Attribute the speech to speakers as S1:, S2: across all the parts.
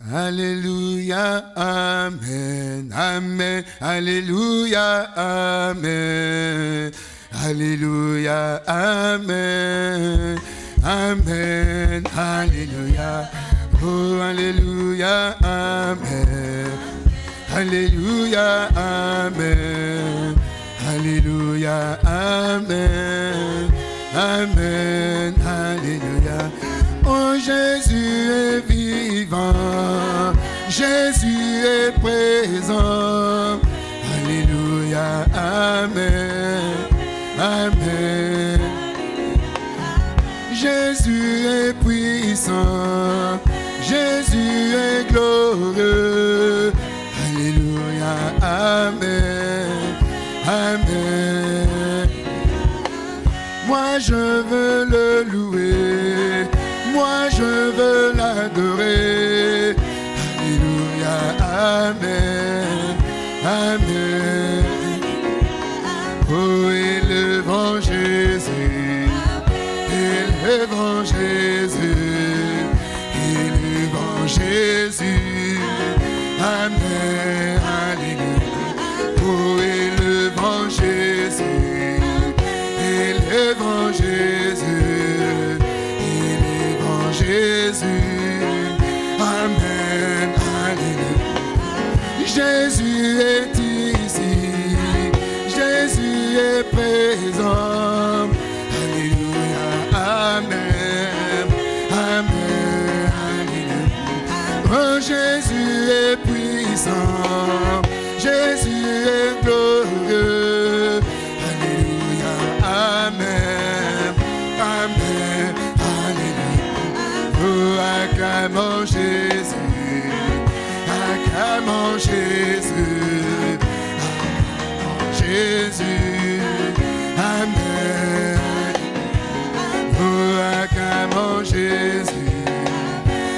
S1: Alléluia, Amen, Amen, Alléluia, Amen, Alléluia, Amen, Amen, Alléluia, oh Alléluia, Amen, Alléluia, Amen, Alléluia, Amen, Amen, Alléluia. Oh Jésus Jésus est présent. Alléluia, Amen, Amen. Jésus est puissant, Jésus est glorieux. Alléluia, Amen, Amen. Moi je veux le louer, moi je veux l'adorer. Acclamons Jésus, acclamons Jésus, Amen. Oh, acclamons Jésus,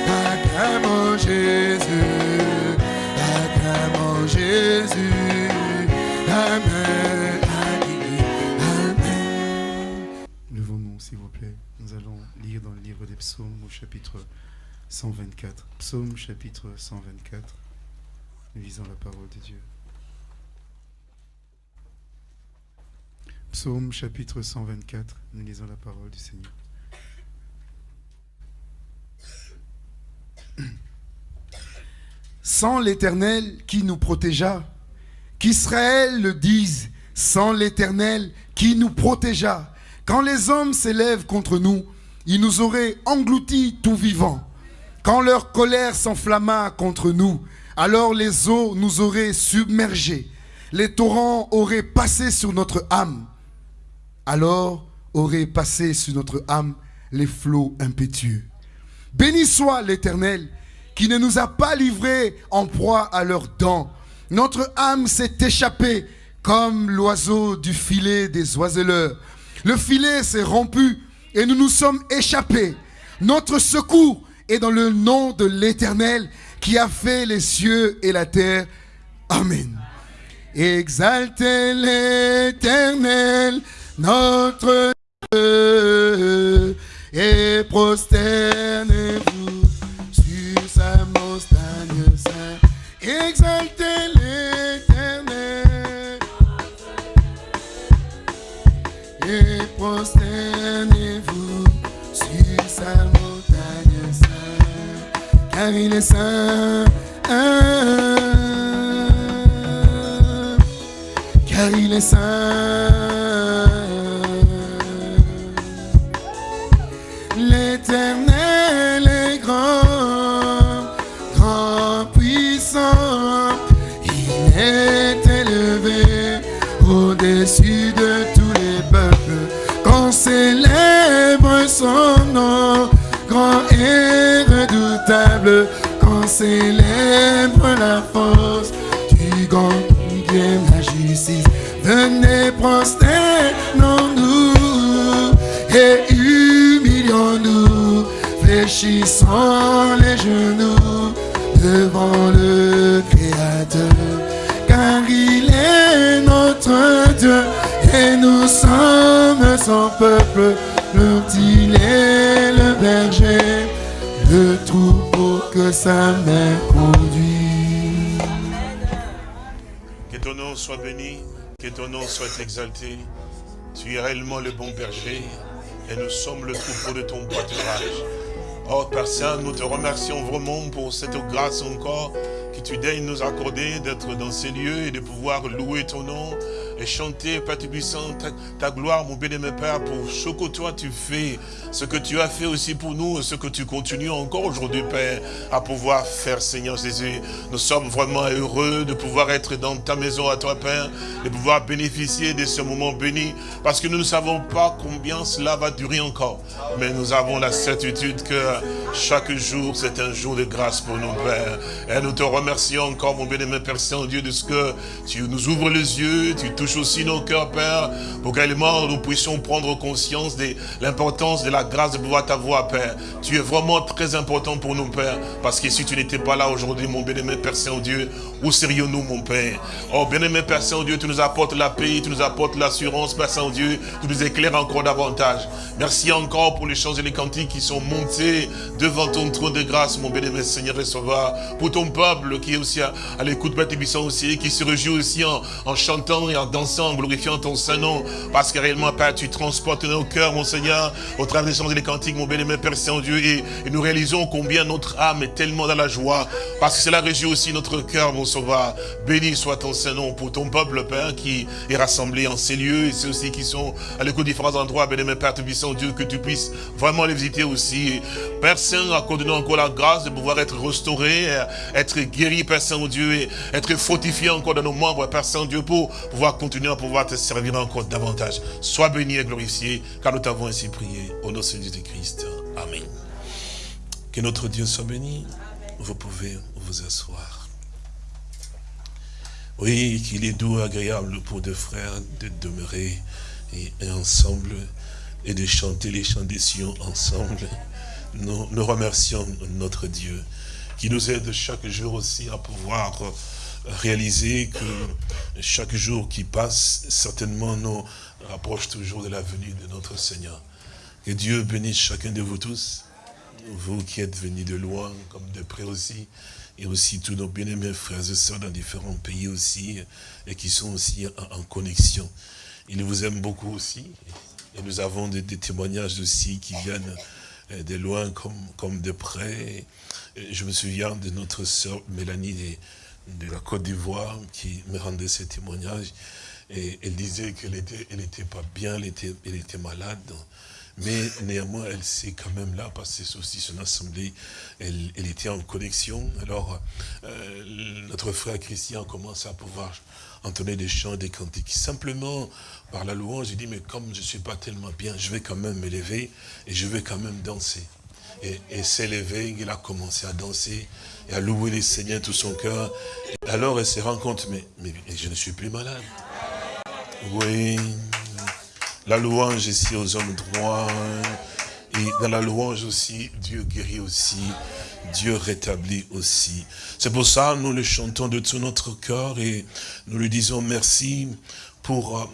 S1: acclamons Jésus, acclamons Jésus, Amen. Amen.
S2: Levons-nous, s'il vous plaît. Nous allons lire dans le livre des psaumes au chapitre 124. Psaume chapitre 124. Nous lisons la parole de Dieu. Psaume chapitre 124. Nous lisons la parole du Seigneur.
S1: sans l'Éternel qui nous protégea. Qu'Israël le dise, sans l'Éternel qui nous protégea. Quand les hommes s'élèvent contre nous, ils nous auraient engloutis tout vivants. Quand leur colère s'enflamma contre nous, alors les eaux nous auraient submergés. Les torrents auraient passé sur notre âme. Alors auraient passé sur notre âme les flots impétueux. Béni soit l'Éternel qui ne nous a pas livrés en proie à leurs dents. Notre âme s'est échappée comme l'oiseau du filet des oiseleurs. Le filet s'est rompu et nous nous sommes échappés. Notre secours est dans le nom de l'Éternel qui a fait les cieux et la terre. Amen. Exaltez l'Éternel, notre Dieu, et prosternez-vous sur sa montagne sainte. Exaltez il est saint. car il est saint. L'éternel est grand, grand puissant. Il est élevé au-dessus de tous les peuples. Qu'on célèbre son nom, grand et redoutable. Célèbre la force du grand vient la justice. Venez prosternons-nous et humilions-nous, fléchissons les genoux devant le Créateur, car il est notre Dieu et nous sommes son peuple, dont il est le berger, le troupeau que sa main conduit.
S3: Que ton nom soit béni, que ton nom soit exalté. Tu es réellement le bon berger et nous sommes le troupeau de ton pâturage. Oh Père Saint, nous te remercions vraiment pour cette grâce encore que tu daignes nous accorder d'être dans ces lieux et de pouvoir louer ton nom et chanter, Père Tubissant, ta, ta, gloire, mon bien-aimé Père, pour ce que toi tu fais, ce que tu as fait aussi pour nous, ce que tu continues encore aujourd'hui, Père, à pouvoir faire, Seigneur Jésus. Nous sommes vraiment heureux de pouvoir être dans ta maison à toi, Père, de pouvoir bénéficier de ce moment béni, parce que nous ne savons pas combien cela va durer encore. Mais nous avons la certitude que chaque jour, c'est un jour de grâce pour nous, Père. Et nous te remercions encore, mon bien-aimé Père Saint-Dieu, de ce que tu nous ouvres les yeux, tu touches aussi nos cœurs, Père, pour qu'également nous puissions prendre conscience de l'importance de la grâce de pouvoir t'avoir, Père. Tu es vraiment très important pour nous, Père, parce que si tu n'étais pas là aujourd'hui, mon bien-aimé Père Saint-Dieu, où serions-nous, mon Père? Oh, bien-aimé Père Saint-Dieu, tu nous apportes la paix, tu nous apportes l'assurance, Père Saint-Dieu, tu nous éclaires encore davantage. Merci encore pour les chants et les cantiques qui sont montés devant ton trône de grâce, mon bien-aimé Seigneur et Sauveur, pour ton peuple qui est aussi à, l'écoute, Père Tébissant aussi, qui se réjouit aussi en, chantant et en dansant, en glorifiant ton Saint-Nom, parce que réellement, Père, tu transportes nos cœurs, mon Seigneur, au travers des chants et des cantiques, mon bien-aimé Père Saint-Dieu, et, nous réalisons combien notre âme est tellement dans la joie, parce que cela réjouit aussi notre cœur, mon Sauveur. Béni soit ton Saint-Nom pour ton peuple, Père, qui est rassemblé en ces lieux, et ceux aussi qui sont à l'écoute de différents endroits, bien-aimé Père, Tébissant Dieu, que tu puisses vraiment les visiter aussi. Père Saint, accorde-nous encore la grâce de pouvoir être restauré, être guéri, Père Saint-Dieu, et être fortifié encore dans nos membres, Père Saint-Dieu, pour pouvoir continuer à pouvoir te servir encore davantage. Sois béni et glorifié, car nous t'avons ainsi prié. Au nom de Jésus-Christ. Amen. Que notre Dieu soit béni. Vous pouvez vous asseoir. Oui, qu'il est doux, agréable pour deux frères de demeurer et, et ensemble et de chanter les chants des Sion ensemble. Nous, nous, remercions notre Dieu qui nous aide chaque jour aussi à pouvoir réaliser que chaque jour qui passe, certainement nous rapproche toujours de la venue de notre Seigneur. Que Dieu bénisse chacun de vous tous, vous qui êtes venus de loin comme de près aussi, et aussi tous nos bien-aimés frères et sœurs dans différents pays aussi, et qui sont aussi en, connexion. Il vous aime beaucoup aussi, et nous avons des témoignages aussi qui viennent de loin comme, de près. Je me souviens de notre sœur Mélanie de, la Côte d'Ivoire qui me rendait ces témoignages. Et elle disait qu'elle était, elle pas bien, elle était, était malade. Mais néanmoins, elle s'est quand même là parce que c'est aussi son assemblée. Elle, elle, était en connexion. Alors, euh, notre frère Christian commence à pouvoir entonner des chants, des cantiques. Simplement, par la louange, il dit, mais comme je ne suis pas tellement bien, je vais quand même m'élever et je vais quand même danser. Et, et s'est levé, il a commencé à danser et à louer les Seigneurs tout son cœur. Alors, elle se rend compte, mais, mais je ne suis plus malade. Oui, la louange ici aux hommes droits. Et dans la louange aussi, Dieu guérit aussi, Dieu rétablit aussi. C'est pour ça nous le chantons de tout notre cœur et nous lui disons merci pour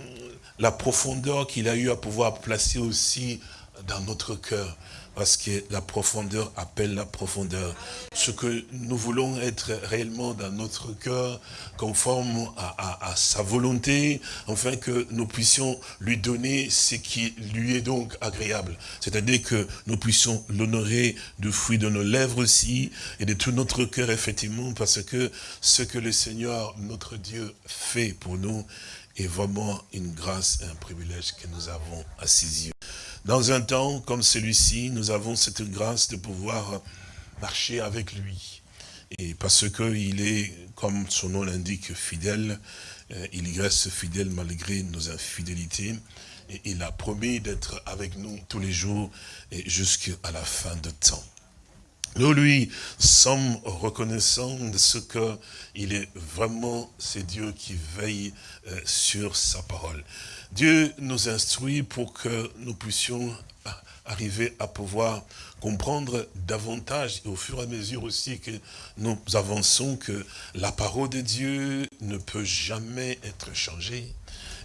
S3: la profondeur qu'il a eu à pouvoir placer aussi dans notre cœur parce que la profondeur appelle la profondeur. Ce que nous voulons être réellement dans notre cœur, conforme à, sa volonté, afin que nous puissions lui donner ce qui lui est donc agréable. C'est-à-dire que nous puissions l'honorer du fruit de nos lèvres aussi, et de tout notre cœur, effectivement, parce que ce que le Seigneur, notre Dieu, fait pour nous, est vraiment une grâce et un privilège que nous avons à ses yeux. Dans un temps comme celui-ci, nous avons cette grâce de pouvoir marcher avec lui. Et parce qu'il est, comme son nom l'indique, fidèle, il reste fidèle malgré nos infidélités. Et il a promis d'être avec nous tous les jours et jusqu'à la fin de temps. Nous lui sommes reconnaissants de ce que il est vraiment, c'est Dieu qui veille sur sa parole. Dieu nous instruit pour que nous puissions arriver à pouvoir comprendre davantage au fur et à mesure aussi que nous avançons que la parole de Dieu ne peut jamais être changée.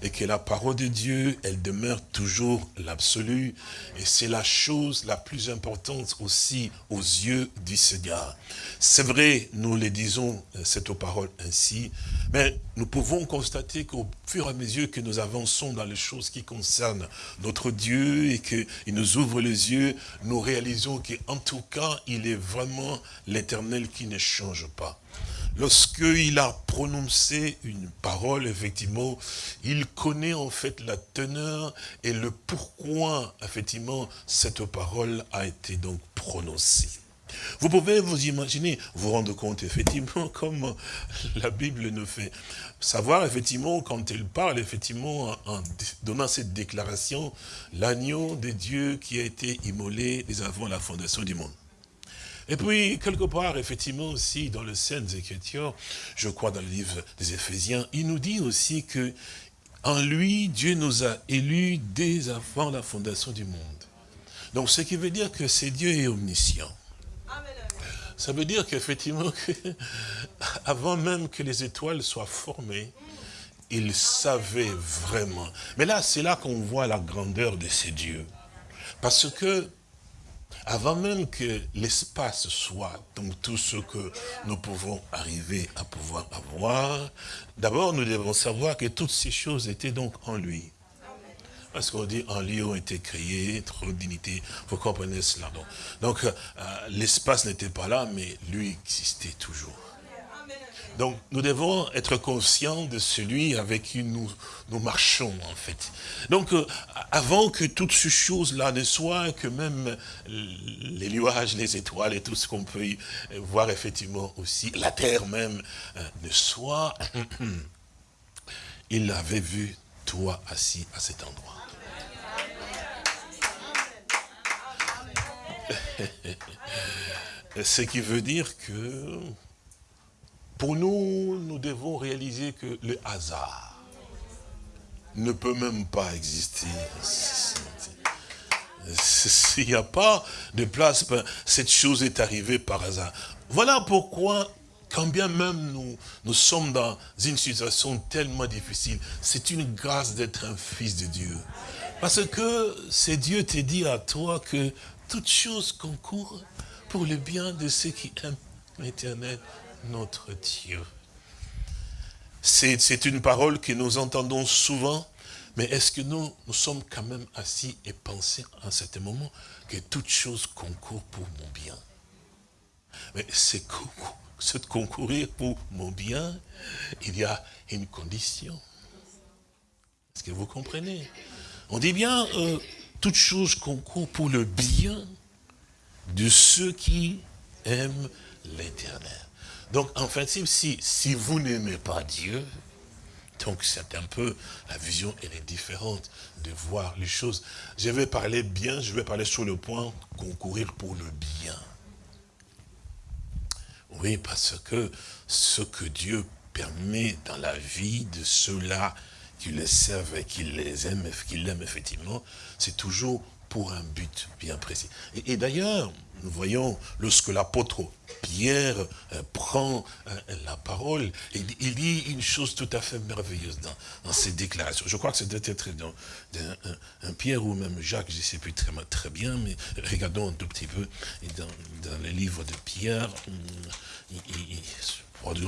S3: Et que la parole de Dieu, elle demeure toujours l'absolu. Et c'est la chose la plus importante aussi aux yeux du Seigneur. C'est vrai, nous le disons, euh, cette parole ainsi, mais nous pouvons constater qu'au fur et à mesure que nous avançons dans les choses qui concernent notre Dieu et qu'il nous ouvre les yeux, nous réalisons qu'en tout cas, il est vraiment l'éternel qui ne change pas. Lorsqu'il a prononcé une parole, effectivement, il connaît en fait la teneur et le pourquoi, effectivement, cette parole a été donc prononcée. Vous pouvez vous imaginer, vous rendre compte effectivement comme la Bible nous fait savoir effectivement quand elle parle effectivement en donnant cette déclaration, l'agneau de Dieu qui a été immolé dès avant la fondation du monde. Et puis, quelque part, effectivement, aussi, dans le Saintes Écritures, je crois dans le livre des Éphésiens, il nous dit aussi que en lui, Dieu nous a élus dès avant la fondation du monde. Donc, ce qui veut dire que c'est Dieu est omniscient. Ça veut dire qu'effectivement, avant même que les étoiles soient formées, il savait vraiment. Mais là, c'est là qu'on voit la grandeur de ces dieux. Parce que avant même que l'espace soit, donc tout ce que nous pouvons arriver à pouvoir avoir, d'abord nous devons savoir que toutes ces choses étaient donc en lui. Parce qu'on dit en lui ont été créés, trop d'unité, vous comprenez cela. Donc, donc euh, l'espace n'était pas là, mais lui existait toujours. Donc nous devons être conscients de celui avec qui nous, nous marchons en fait. Donc euh, avant que toutes ces choses-là ne soient, que même les nuages, les étoiles et tout ce qu'on peut y voir effectivement aussi, la terre même euh, ne soit, il avait vu toi assis à cet endroit. Ce qui veut dire que pour nous, nous devons réaliser que le hasard ne peut même pas exister. S'il n'y a pas de place, ben, cette chose est arrivée par hasard. Voilà pourquoi, quand bien même nous, nous sommes dans une situation tellement difficile, c'est une grâce d'être un fils de Dieu. Parce que c'est Dieu te dit à toi que toute chose concourt pour le bien de ceux qui aiment l'éternel notre Dieu. C'est une parole que nous entendons souvent, mais est-ce que nous, nous sommes quand même assis et pensés à certain moment que toute chose concourt pour mon bien? Mais c'est concourir pour mon bien, il y a une condition. Est-ce que vous comprenez? On dit bien, euh, toute chose concourt pour le bien de ceux qui aiment l'éternel. Donc, en fait, si, si vous n'aimez pas Dieu, donc c'est un peu, la vision, elle est différente de voir les choses. Je vais parler bien, je vais parler sur le point concourir pour le bien. Oui, parce que ce que Dieu permet dans la vie de ceux-là qui les servent et qui les aiment, qui l'aiment effectivement, c'est toujours pour un but bien précis. et d'ailleurs, nous voyons lorsque l'apôtre Pierre euh, prend euh, la parole, il dit une chose tout à fait merveilleuse dans, dans ses déclarations. Je crois que c'est peut-être dans, un, Pierre ou même Jacques, je ne sais plus très, très, bien, mais regardons un tout petit peu dans, dans le livre de Pierre. Il,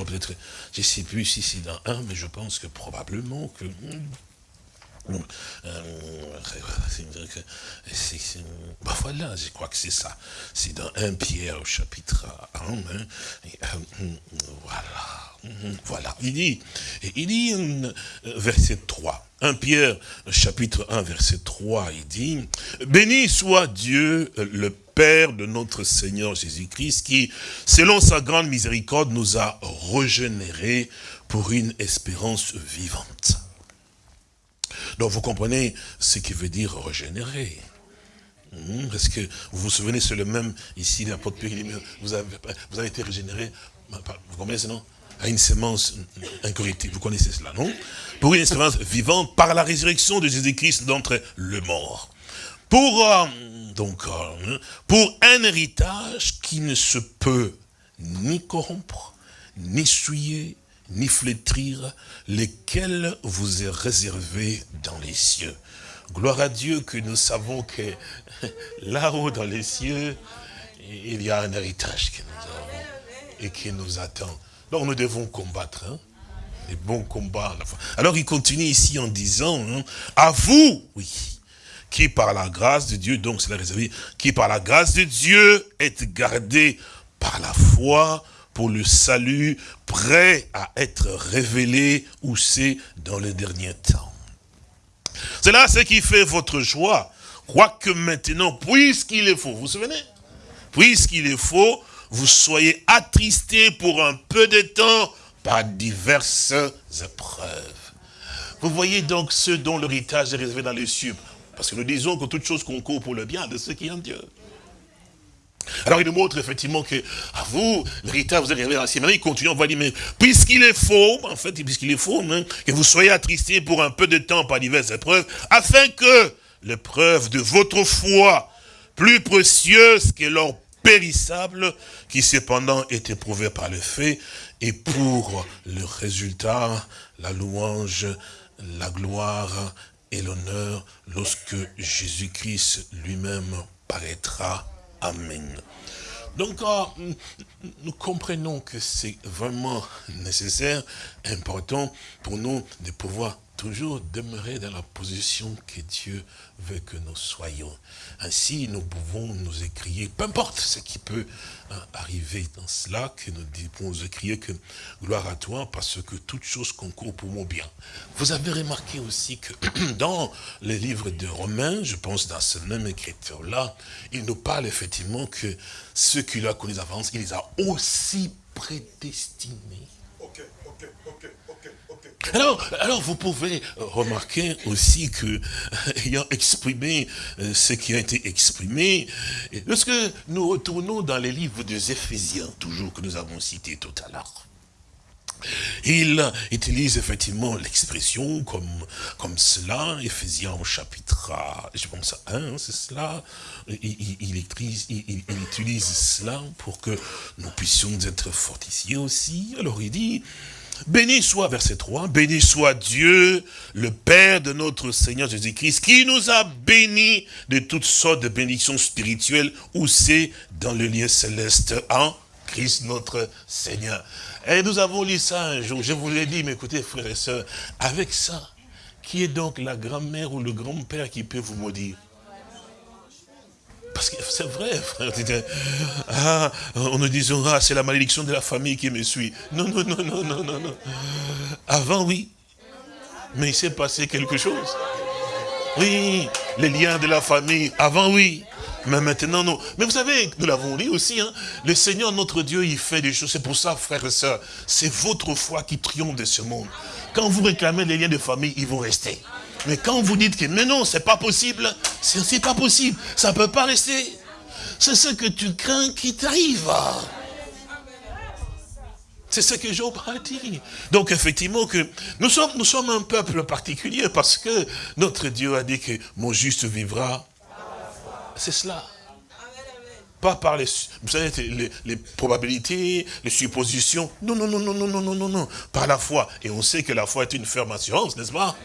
S3: peut-être, je ne sais plus si c'est dans un, mais je pense que probablement que euh, bah voilà, je crois que c'est ça. C'est dans 1 Pierre au chapitre 1. Hein, euh, voilà. Voilà. Il dit, il dit euh, verset 3. 1 Pierre chapitre 1 verset 3, il dit, Béni soit Dieu le Père de notre Seigneur Jésus-Christ qui, selon sa grande miséricorde, nous a régénérés pour une espérance vivante. Donc vous comprenez ce qui veut dire régénérer. Hmm, parce que vous vous souvenez, c'est le même ici, l'apôtre Pierre, vous avez, vous avez été régénéré, vous comprenez ce à une semence incorruptible. Vous connaissez cela, non? Pour une espérance vivante par la résurrection de Jésus-Christ d'entre le mort. Pour, euh, euh, pour un héritage qui ne se peut ni corrompre, ni souiller, ni flétrir, lesquels vous est réservé dans les cieux. Gloire à Dieu que nous savons que là-haut dans les cieux, il y a un héritage que nous avons et qui nous attend. Donc nous devons combattre. Hein? Les bons combats. Alors il continue ici en disant, hein, à vous, oui, qui par la grâce de Dieu, donc c'est la réservé, qui par la grâce de Dieu est gardé par la foi pour le salut, prêt à être révélé où c'est dans le dernier temps. C'est là ce qui fait votre joie. Quoique maintenant, puisqu'il est faux, vous vous souvenez? Puisqu'il est faux, vous soyez attristés pour un peu de temps par diverses épreuves. Vous voyez donc ceux dont l'héritage est réservé dans les cieux. Parce que nous disons que toute chose concourt pour le bien de ceux qui ont Dieu. Alors il nous montre effectivement que, à vous, l'héritage vous dans les cieux. Maintenant il continue, on va dire, mais puisqu'il est faux, en fait, puisqu'il est faux, hein, que vous soyez attristés pour un peu de temps par diverses épreuves, afin que l'épreuve de votre foi, plus précieuse que l'or périssable, qui cependant est éprouvé par le fait, et pour le résultat, la louange, la gloire et l'honneur, lorsque Jésus-Christ lui-même paraîtra. Amen. Donc, ah, nous comprenons que c'est vraiment nécessaire, important pour nous de pouvoir toujours demeurer dans la position que Dieu veut que nous soyons. Ainsi, nous pouvons nous écrier, peu importe ce qui peut hein, arriver dans cela, que nous pouvons nous écrier que gloire à toi, parce que toute chose concourt pour mon bien. Vous avez remarqué aussi que dans les livres de Romains, je pense dans ce même écriture-là, il nous parle effectivement que ceux qui l'ont connu d'avance, il les a aussi prédestinés. Alors, alors vous pouvez remarquer aussi que, ayant exprimé euh, ce qui a été exprimé, lorsque nous retournons dans les livres des Éphésiens, toujours que nous avons cité tout à l'heure, il utilise effectivement l'expression comme, comme cela, Éphésiens au chapitre, je pense 1, c'est cela, il, utilise cela pour que nous puissions être fortifiés aussi. Alors il dit, Béni soit, verset 3, béni soit Dieu, le Père de notre Seigneur Jésus-Christ, qui nous a bénis de toutes sortes de bénédictions spirituelles, où c'est dans le lieu céleste en Christ notre Seigneur. Et nous avons lu ça un jour, je vous l'ai dit, mais écoutez frères et sœurs, avec ça, qui est donc la grand-mère ou le grand-père qui peut vous maudire? Parce que c'est vrai, frère. Ah, on nous disait, ah, c'est la malédiction de la famille qui me suit. Non, non, non, non, non, non, non. Avant, oui. Mais il s'est passé quelque chose. Oui, les liens de la famille. Avant, oui. Mais maintenant, non. Mais vous savez, nous l'avons dit aussi, hein, le Seigneur, notre Dieu, il fait des choses. C'est pour ça, frères et sœurs, c'est votre foi qui triomphe de ce monde. Quand vous réclamez les liens de famille, ils vont rester. Mais quand vous dites que, mais non, c'est pas possible, c'est pas possible, ça peut pas rester. C'est ce que tu crains qui t'arrive. C'est ce que Job a dit. Donc effectivement que nous sommes, nous sommes un peuple particulier parce que notre Dieu a dit que mon juste vivra. C'est cela. Pas par les, les, probabilités, les suppositions. Non, non, non, non, non, non, non, non, non. Par la foi. Et on sait que la foi est une ferme assurance, n'est-ce pas?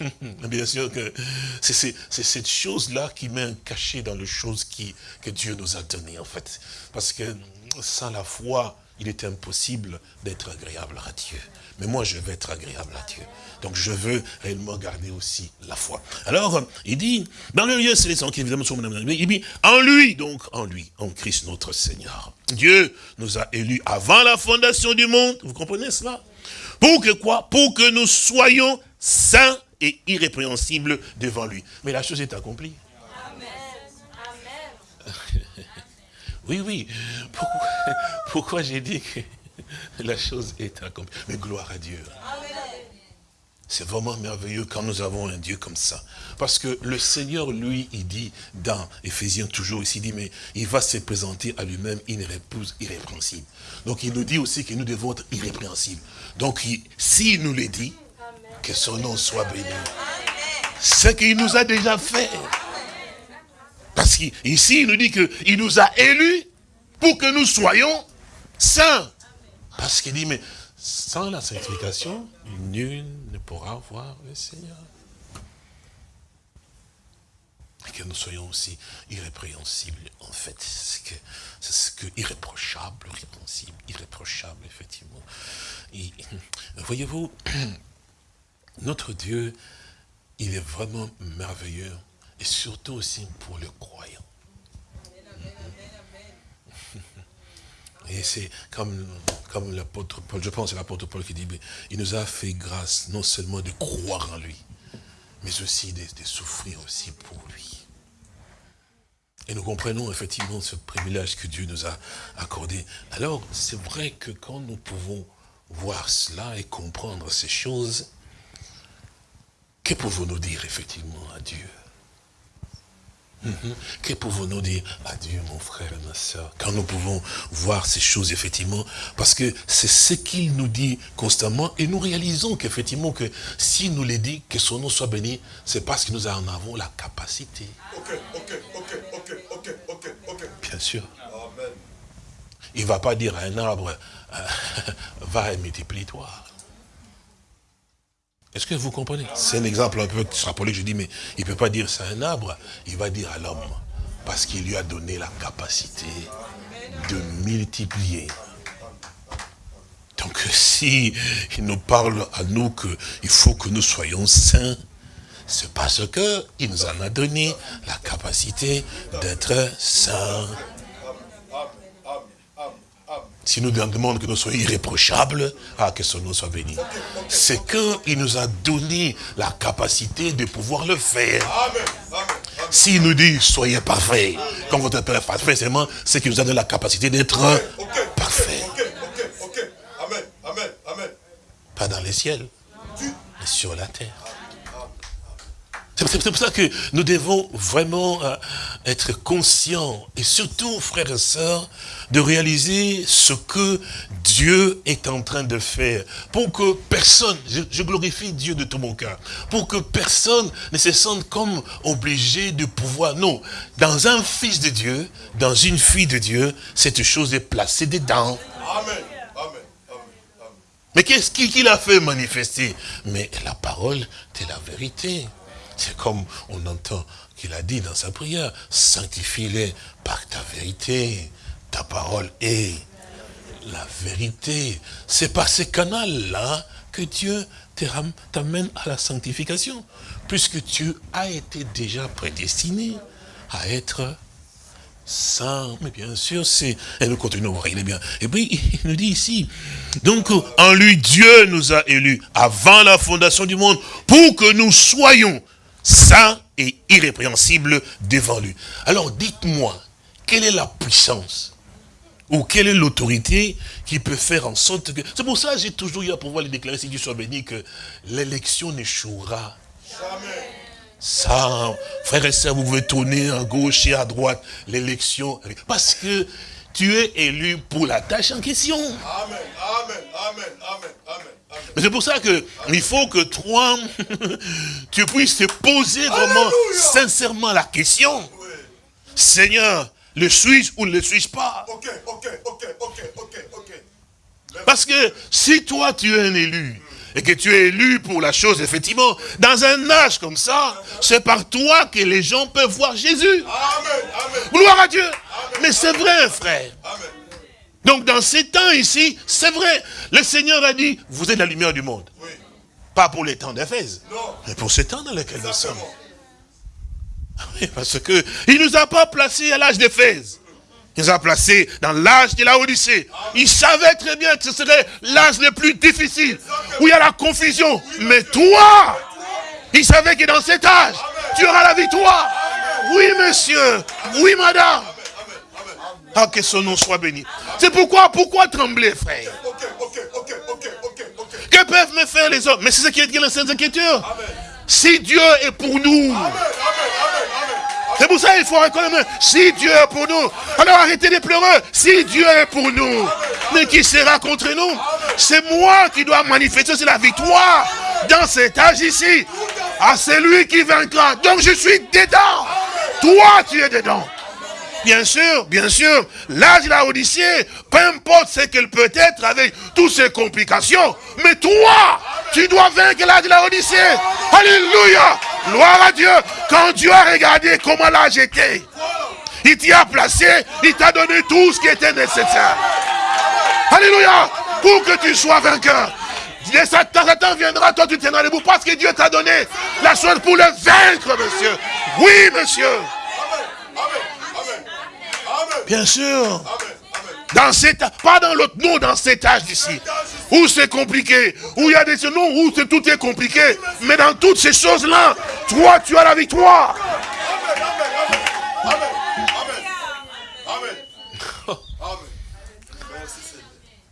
S3: Bien sûr que c'est cette chose-là qui met un cachet dans les choses qui, que Dieu nous a données, en fait. Parce que sans la foi, il est impossible d'être agréable à Dieu. Mais moi, je veux être agréable à Dieu. Donc, je veux réellement garder aussi la foi. Alors, il dit, dans le lieu céleste, qui évidemment il dit, en lui, donc, en lui, en Christ notre Seigneur. Dieu nous a élus avant la fondation du monde. Vous comprenez cela? Pour que quoi? Pour que nous soyons saint et irrépréhensible devant lui. Mais la chose est accomplie. Amen. oui, oui. Pourquoi, pourquoi j'ai dit que la chose est accomplie? Mais gloire à Dieu. C'est vraiment merveilleux quand nous avons un Dieu comme ça. Parce que le Seigneur, lui, il dit dans Éphésiens toujours, ici, il dit, mais il va se présenter à lui-même une épouse irrépréhensible. Donc il nous dit aussi que nous devons être irrépréhensibles. Donc s'il nous le dit, que son nom soit béni. Ce qu'il nous a déjà fait. Parce qu'ici, il nous dit qu'il nous a élus pour que nous soyons saints Parce qu'il dit, mais sans la sanctification, nul ne pourra voir le Seigneur. Et que nous soyons aussi irrépréhensibles, en fait. C'est ce que, irréprochable, irrépréhensible, irréprochable, effectivement. voyez-vous, notre Dieu, il est vraiment merveilleux, et surtout aussi pour le croyant. Et c'est comme, comme l'apôtre Paul, je pense c'est l'apôtre Paul qui dit, il nous a fait grâce non seulement de croire en lui, mais aussi de, de souffrir aussi pour lui. Et nous comprenons effectivement ce privilège que Dieu nous a accordé. Alors, c'est vrai que quand nous pouvons voir cela et comprendre ces choses, que pouvons-nous dire effectivement à Dieu? Mhm. Que pouvons-nous dire Adieu mon frère et ma soeur Quand nous pouvons voir ces choses, effectivement, parce que c'est ce qu'il nous dit constamment, et nous réalisons qu'effectivement, que si nous les dit, que son nom soit béni, c'est parce que nous en avons la capacité. Ok, ok, ok, ok, ok, ok, ok. Bien sûr. Il ne va pas dire à un arbre, euh, va et multiplie-toi. Est-ce que vous comprenez? C'est un exemple un peu extrapolé, je dis, mais il ne peut pas dire c'est un arbre, il va dire à l'homme, parce qu'il lui a donné la capacité de multiplier. Donc si il nous parle à nous qu'il faut que nous soyons saints, c'est parce qu'il nous en a donné la capacité d'être saints. Si nous demandons que nous soyons irréprochables, ah, que son nom soit béni. C'est qu'il nous a donné la capacité de pouvoir le faire. S'il nous dit, soyez parfaits, quand votre Père est parfait, c'est qu'il nous a donné la capacité d'être parfait. Pas dans les ciels, mais sur la terre. C'est pour ça que nous devons vraiment euh, être conscients, et surtout, frères et sœurs, de réaliser ce que Dieu est en train de faire. Pour que personne, je, glorifie Dieu de tout mon cœur, pour que personne ne se sente comme obligé de pouvoir. Non, dans un fils de Dieu, dans une fille de Dieu, cette chose est placée dedans. Amen. Mais qu'est-ce qu'il a fait manifester? Mais la parole de la vérité. C'est comme on entend qu'il a dit dans sa prière, sanctifie-les par ta vérité. Ta parole est la vérité. C'est par ces canaux-là que Dieu t'amène à la sanctification. Puisque tu as été déjà prédestiné à être saint. Mais bien sûr, c'est... Et nous continuons, est bien. Et puis, il nous dit ici, donc, en lui, Dieu nous a élus avant la fondation du monde pour que nous soyons saint et irrépréhensible devant lui. Alors dites-moi, quelle est la puissance ou quelle est l'autorité qui peut faire en sorte que... C'est pour ça que j'ai toujours eu à pouvoir les déclarer, si Dieu soit béni, que l'élection n'échouera. Jamais. Ça, frère et sœurs, vous pouvez tourner à gauche et à droite, l'élection... Parce que tu es élu pour la tâche en question. Amen, amen, amen, amen, amen. Mais c'est pour ça que il faut que toi, tu puisses te poser vraiment sincèrement la question. Seigneur, le suis-je ou ne le suis-je pas? Parce que si toi tu es un élu, et que tu es élu pour la chose, effectivement, dans un âge comme ça, c'est par toi que les gens peuvent voir Jésus. Amen, Gloire à Dieu. Mais c'est vrai, frère. Donc dans ces temps ici, c'est vrai, le Seigneur a dit, vous êtes la lumière du monde. Pas pour les temps d'Éphèse, mais pour ces temps dans lesquels nous sommes. Ah parce que il nous a pas placés à l'âge d'Éphèse. Il nous a placés dans l'âge de la Odyssée. Il savait très bien que ce serait l'âge le plus difficile, où il y a la confusion. Mais toi, il savait que dans cet âge, tu auras la victoire. Oui, monsieur. Oui, madame. Ah, que son nom soit béni. C'est pourquoi, pourquoi trembler, frère? Que peuvent me faire les hommes? Mais c'est ce qui est dit dans la Sainte Écriture. Si Dieu est pour nous, c'est pour ça qu'il faut reconnaître, si Dieu est pour nous, alors arrêtez de pleurer. Si Dieu est pour nous, mais qui sera contre nous? C'est moi qui dois manifester, c'est la victoire dans cet âge ici. Ah, c'est lui qui vaincra. Donc je suis dedans. Toi, tu es dedans. Bien sûr, bien sûr. L'âge de la Odyssée, peu importe ce qu'elle peut être avec toutes ses complications. Mais toi, tu dois vaincre l'âge de la Odyssée. Alléluia. Gloire à Dieu. Quand Dieu a regardé comment l'âge était, il t'y a placé, il t'a donné tout ce qui était nécessaire. Alléluia. Pour que tu sois vainqueur. Et Satan, Satan viendra, toi tu tiendras debout parce que Dieu t'a donné la chose pour le vaincre, monsieur. Oui, monsieur. Bien sûr. Dans cet pas dans l'autre, non, dans cet âge d'ici. Où c'est compliqué, où il y a des non, où tout est compliqué. Mais dans toutes ces choses-là, toi, tu as la victoire.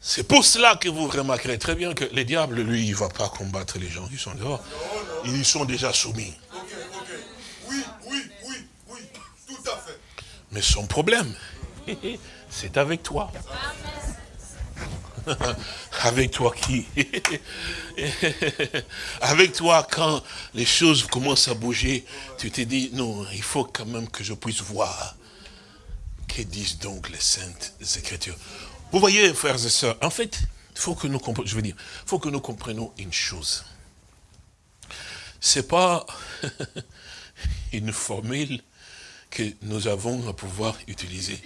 S3: C'est pour cela que vous remarquerez très bien que le diable, lui, il ne va pas combattre les gens qui sont dehors. Ils sont déjà soumis.
S1: Oui, oui, oui, oui, tout à fait.
S3: Mais son problème, c'est avec toi. avec toi qui? Avec toi, quand les choses commencent à bouger, tu te dis, non, il faut quand même que je puisse voir. Que disent donc les saintes écritures vous voyez, frères et sœurs, en fait, il faut que nous je veux dire, faut que nous comprenions une chose. C'est pas une formule que nous avons à pouvoir utiliser.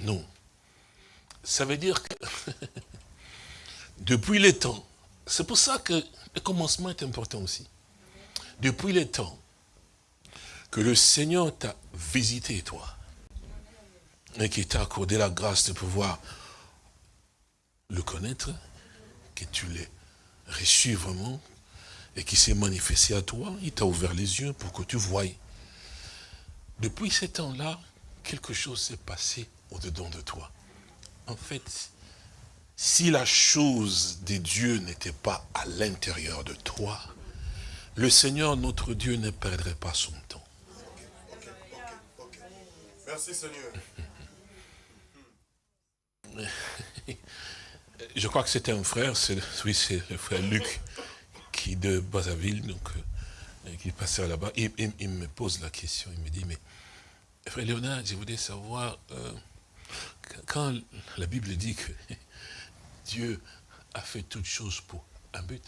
S3: Non. Ça veut dire que depuis les temps, c'est pour ça que le commencement est important aussi. Depuis les temps que le Seigneur t'a visité, toi, et qui t'a accordé la grâce de pouvoir le connaître, que tu l'aies reçu vraiment, et qui s'est manifesté à toi, il t'a ouvert les yeux pour que tu voies. Depuis ce temps-là, quelque chose s'est passé au-dedans de toi. En fait, si la chose des dieux n'était pas à l'intérieur de toi, le Seigneur, notre Dieu, ne perdrait pas son temps.
S1: Merci Seigneur.
S3: je crois que c'était un frère, oui, c'est le frère Luc, qui de Bazaville, donc, euh, qui passait là-bas. Il, il, me pose la question, il me dit, mais frère Léonard, je voudrais savoir, euh, quand la Bible dit que Dieu a fait toutes choses pour un but,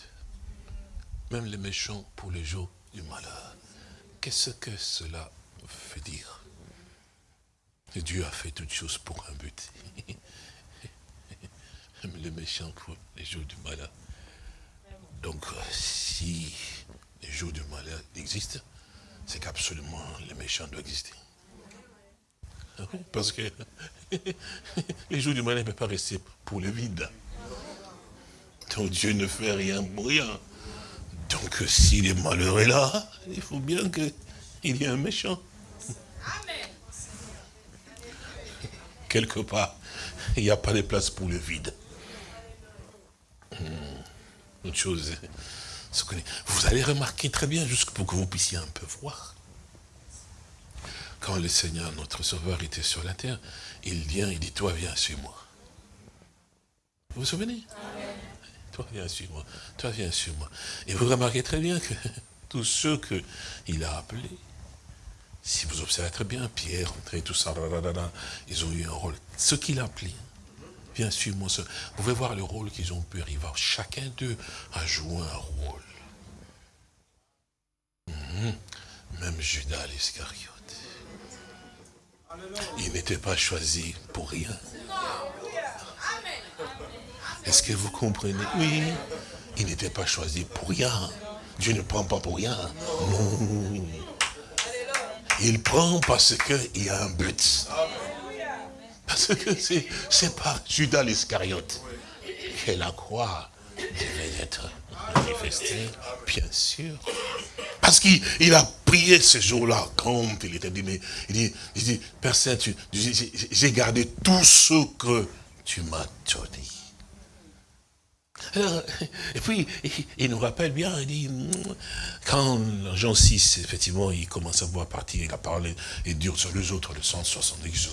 S3: même les méchants pour les jours du malheur, qu'est-ce que cela veut dire? Dieu a fait toutes choses pour un but. les méchants pour les jours du malheur. Donc, euh, si les jours du malheur existent, c'est qu'absolument les méchants doivent exister. Parce que les jours du malheur ne peuvent pas rester pour le vide. Donc Dieu ne fait rien pour rien. Donc si le malheur est là, il faut bien qu'il y ait un méchant. Quelque part, il n'y a pas de place pour le vide. Hmm. Une chose, vous allez remarquer très bien, juste pour que vous puissiez un peu voir. Quand le Seigneur, notre Sauveur, était sur la terre, il vient, il dit, toi viens, suis-moi. Vous vous souvenez? Toi viens, suis-moi. Toi viens, suis-moi. Et vous remarquez très bien que tous ceux qu'il a appelés, si vous observez très bien, Pierre, André, tout ça, ils ont eu un rôle. Ce qu'il a appelé, Bien sûr, mon. Vous pouvez voir le rôle qu'ils ont pu arriver. Chacun d'eux a joué un rôle. Mhm. Même Judas l'Iscariote. Il n'était pas choisi pour rien. Est-ce que vous comprenez? Oui. Il n'était pas choisi pour rien. Dieu ne prend pas pour rien. Non. Il prend parce qu'il y a un but. Parce que c'est par Judas l'Iscariote que la croix devait être manifestée, bien sûr. Parce qu'il a prié ce jour-là, quand il était dit, mais il dit, il dit Père Saint, j'ai gardé tout ce que tu m'as donné. Et puis, il nous rappelle bien, il dit, quand Jean 6, effectivement, il commence à voir partir, il a parlé, et dur sur les autres, le 170,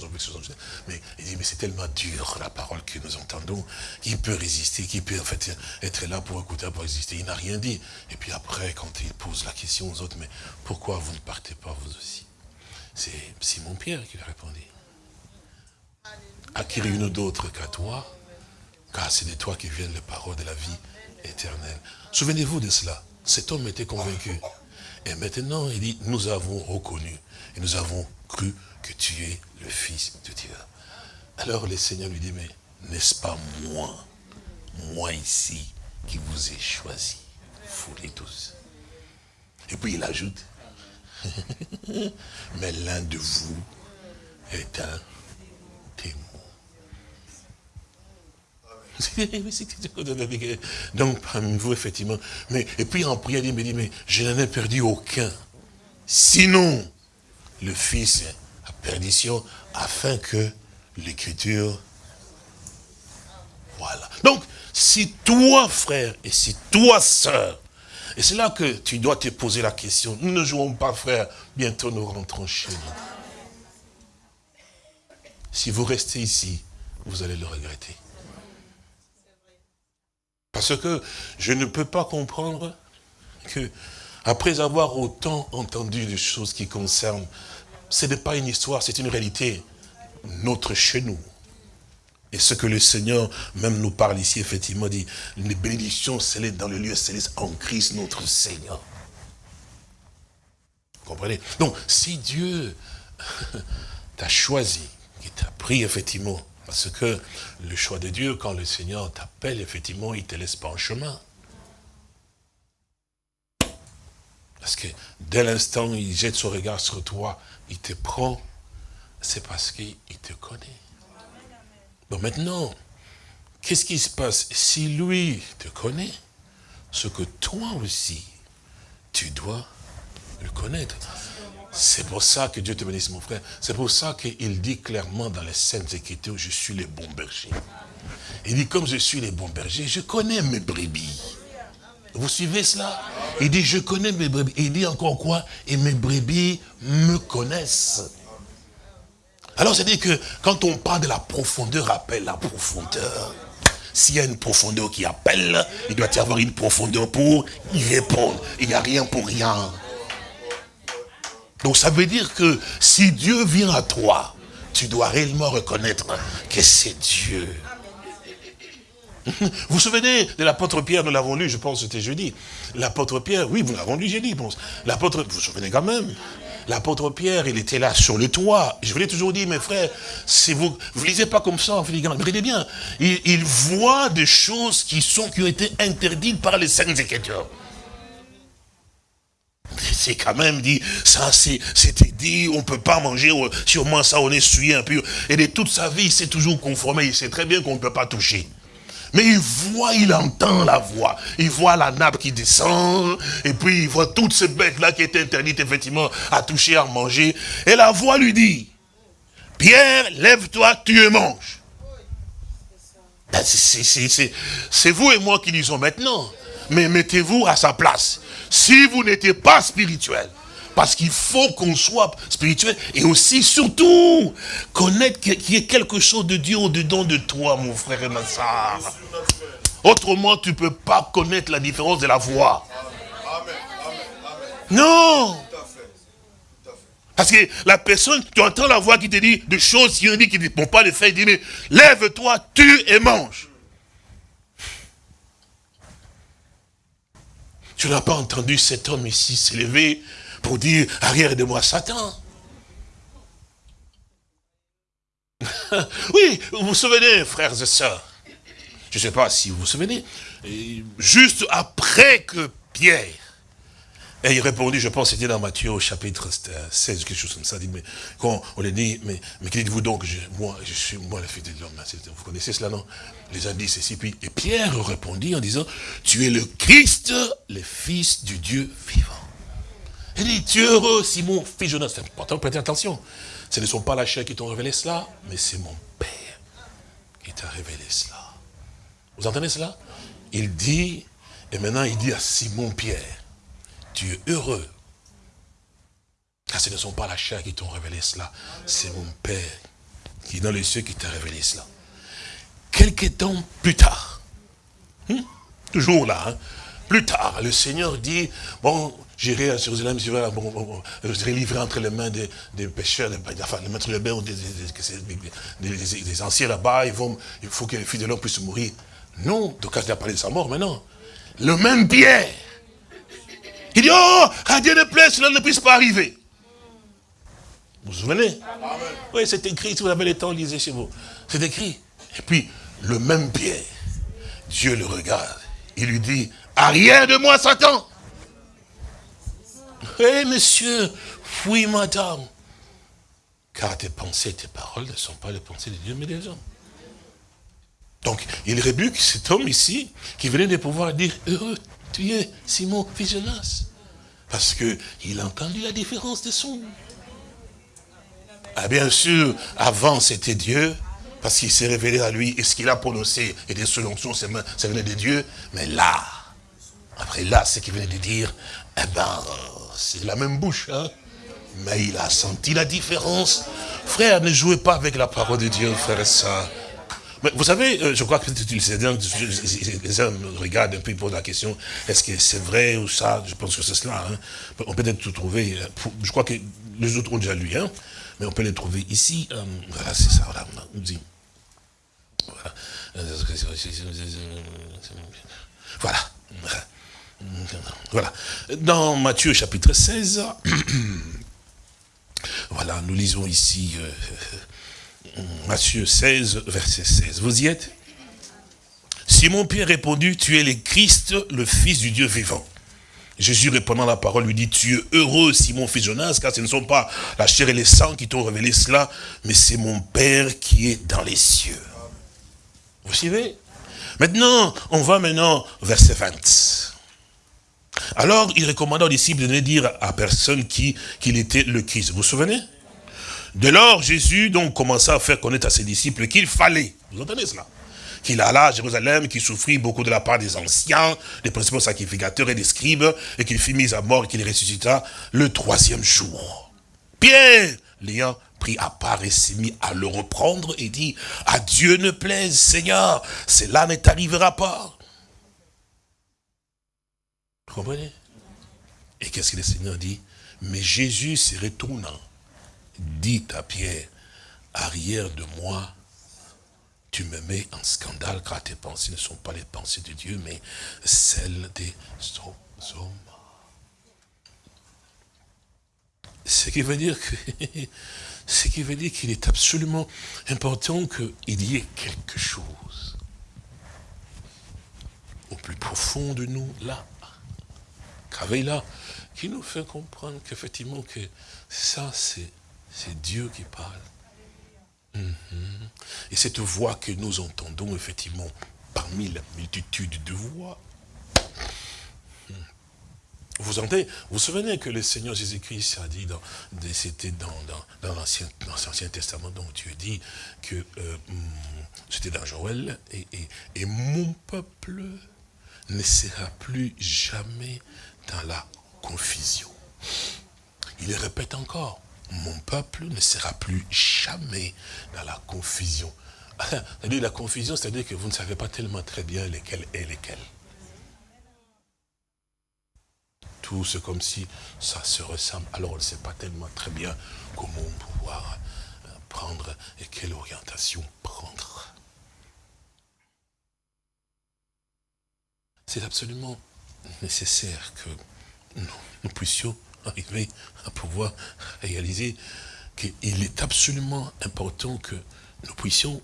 S3: mais il dit, mais c'est tellement dur, la parole que nous entendons, qui peut résister, qui peut en fait être là pour écouter, pour exister. Il n'a rien dit. Et puis après, quand il pose la question aux autres, mais pourquoi vous ne partez pas vous aussi? C'est Simon Pierre qui lui a répondu. à qui rien d'autre qu'à toi, car c'est de toi qui viennent les paroles de la vie éternelle. Souvenez-vous de cela. Cet homme était convaincu. Et maintenant, il dit, nous avons reconnu et nous avons cru que tu es le Fils de Dieu. Alors le Seigneur lui dit, mais n'est-ce pas moi, moi ici, qui vous ai choisi, vous les tous? Et puis il ajoute, mais l'un de vous est un Donc, parmi vous, effectivement. Mais, et puis en prière, il me dit, mais je n'en ai perdu aucun. Sinon, le Fils à perdition, afin que l'écriture... Voilà. Donc, si toi, frère, et si toi, sœur, et c'est là que tu dois te poser la question. Nous ne jouons pas, frère, bientôt nous rentrons chez nous. Si vous restez ici, vous allez le regretter. Parce que je ne peux pas comprendre que, après avoir autant entendu des choses qui concernent, ce n'est pas une histoire, c'est une réalité, notre chez nous. Et ce que le Seigneur même nous parle ici, effectivement, dit, les bénédictions célèbres dans le lieu céleste en Christ notre Seigneur. Vous comprenez? Donc, si Dieu t'a choisi, qui t'a pris, effectivement, parce que le choix de Dieu, quand le Seigneur t'appelle, effectivement, il ne te laisse pas en chemin. Parce que dès l'instant il jette son regard sur toi, il te prend, c'est parce qu'il te connaît. Donc maintenant, qu'est-ce qui se passe Si lui te connaît, ce que toi aussi, tu dois le connaître. C'est pour ça que Dieu te bénisse, mon frère. C'est pour ça qu'il dit clairement dans les Saintes Écritures, je suis le bon berger. Il dit, comme je suis le bon berger, je connais mes brebis. Vous suivez cela? Il dit, je connais mes brebis. Il dit encore quoi? Et mes brebis me connaissent. Alors, c'est-à-dire que quand on parle de la profondeur, appelle la profondeur. S'il y a une profondeur qui appelle, il doit y avoir une profondeur pour y répondre. Il n'y a rien pour rien. Donc ça veut dire que si Dieu vient à toi, tu dois réellement reconnaître que c'est Dieu. Vous vous souvenez de l'apôtre Pierre, nous l'avons lu, je pense c'était jeudi. L'apôtre Pierre, oui, vous l'avez lu jeudi, bon. L'apôtre, vous vous souvenez quand même? L'apôtre Pierre, il était là sur le toit. Je vous l'ai toujours dit, mes frères, si vous ne lisez pas comme ça, regardez bien. Il, voit des choses qui, sont, qui ont été interdites par les saints écritures. C'est quand même dit, ça c'était dit, on ne peut pas manger, sûrement ça on est souillé un peu. Et de toute sa vie, il s'est toujours conformé, il sait très bien qu'on ne peut pas toucher. Mais il voit, il entend la voix. Il voit la nappe qui descend. Et puis il voit toutes ces bêtes-là qui étaient interdites effectivement à toucher, à manger. Et la voix lui dit, Pierre, lève-toi, tu et mange. Ben, c'est vous et moi qui disons maintenant. Mais mettez-vous à sa place. Si vous n'étiez pas spirituel, parce qu'il faut qu'on soit spirituel et aussi, surtout, connaître qu'il y ait quelque chose de Dieu au-dedans de toi, mon frère et ma soeur. Autrement, tu ne peux pas connaître la différence de la voix. Non parce que la personne, tu entends la voix qui te dit des choses qui dit ne vont pas le faire, il dit, mais lève-toi, tue et mange. Tu n'as pas entendu cet homme ici s'élever pour dire, arrière de moi Satan. oui, vous vous souvenez, frères et sœurs, je ne sais pas si vous vous souvenez, juste après que Pierre et il répondit, je pense c'était dans Matthieu au chapitre 16, quelque chose comme ça, dit, mais quand on lui dit, mais, mais que dites-vous donc, moi, je suis moi la fille de l'homme, vous connaissez cela, non? Les indices ceci, puis, et Pierre répondit en disant, tu es le Christ, le Fils du Dieu vivant. Il dit, tu es heureux, Simon, fils Jonas. C'est important, prêtez attention. Ce ne sont pas la chair qui t'ont révélé cela, mais c'est mon Père qui t'a révélé cela. Vous entendez cela? Il dit, et maintenant il dit à Simon Pierre, tu es heureux. Car ce ne sont pas la chair qui t'ont révélé cela, c'est mon Père qui est dans les cieux qui t'a révélé cela. Quelques temps plus tard, hmm, toujours là, hein, Plus tard, le Seigneur dit, bon, j'irai à Jérusalem, je serai livré entre les mains des, pêcheurs, des, enfin, les maîtres de bain, des, des, anciens là-bas, il faut que les fils de l'homme puissent mourir. Non, donc il a parlé de sa mort maintenant. Le même Pierre. Il dit, oh, à Dieu ne plaît, cela ne puisse pas arriver. Vous vous souvenez? Oui, c'est écrit, si vous avez le temps, lisez chez vous. C'est écrit. Et puis, le même Pierre, Dieu le regarde. Il lui dit, arrière de moi, Satan. Hé, monsieur, fouille madame. Car tes pensées, tes paroles ne sont pas les pensées de Dieu, mais des hommes. Donc, il rébuque cet homme ici, qui venait de pouvoir dire, heureux, tu es Simon fils Parce qu'il a entendu la différence des sons. Ah, bien sûr, avant c'était Dieu, parce qu'il s'est révélé à lui, et ce qu'il a prononcé était selon son, ça venait de Dieu. Mais là, après là, ce qu'il venait de dire, eh ben, c'est la même bouche, hein. Mais il a senti la différence. Frère, ne jouez pas avec la parole de Dieu, frère et ça. Mais vous savez, euh, je crois que les hommes regardent un peu, posent la question, est-ce que c'est vrai ou ça? Je pense que c'est cela. Hein. On peut peut-être tout trouver. Euh, je crois que les autres ont déjà lu. Hein mais on peut les trouver ici. Euh, voilà, c'est ça, voilà. Voilà. Voilà. Dans Matthieu chapitre 16, voilà, nous lisons ici Matthieu 16, verset 16. Vous y êtes? Simon Pierre répondit, tu es le Christ, le Fils du Dieu vivant. Jésus répondant la parole lui dit, tu es heureux Simon fils Jonas, car ce ne sont pas la chair et les sangs qui t'ont révélé cela, mais c'est mon Père qui est dans les cieux. Vous suivez? Maintenant, on va maintenant verset 20. Alors, il recommanda aux disciples de ne dire à personne qu'il était le Christ. Vous vous souvenez? Dès lors, Jésus donc commença à faire connaître à ses disciples qu'il fallait, vous entendez cela qu'il alla à Jérusalem, qu'il souffrit beaucoup de la part des anciens, des principaux sacrificateurs et des scribes, et qu'il fut mis à mort et qu'il ressuscita le troisième jour. Pierre, l'ayant pris à part et s'est mis à le reprendre et dit, à Dieu ne plaise, Seigneur, cela ne t'arrivera pas. Vous comprenez? Et qu'est-ce que le Seigneur dit? Mais Jésus se retournant, dit à Pierre, arrière de moi, tu me mets en scandale car tes pensées ne sont pas les pensées de Dieu, mais celles des hommes. Ce qui veut dire qu'il est absolument important qu'il y ait quelque chose au plus profond de nous, là, qu'avec là, qui nous fait comprendre qu'effectivement que ça, c'est Dieu qui parle. Mhm. Et cette voix que nous entendons, effectivement, parmi la multitude de voix, hmm. vous entendez, vous souvenez que le Seigneur Jésus-Christ a dit, dans, c'était dans, dans, l'Ancien Testament, dont Dieu dit que euh, hmm, c'était dans Joël, et, mon peuple ne sera plus jamais dans la confusion. Il répète encore, mon peuple ne sera plus jamais dans la confusion. C'est-à-dire la confusion, c'est-à-dire que vous ne savez pas tellement très bien lesquels est lesquels. Tout c'est comme si ça se ressemble. Alors on ne sait pas tellement très bien comment pouvoir euh, prendre et quelle orientation prendre. C'est absolument nécessaire que nous puissions arriver à pouvoir réaliser qu'il est absolument important que nous puissions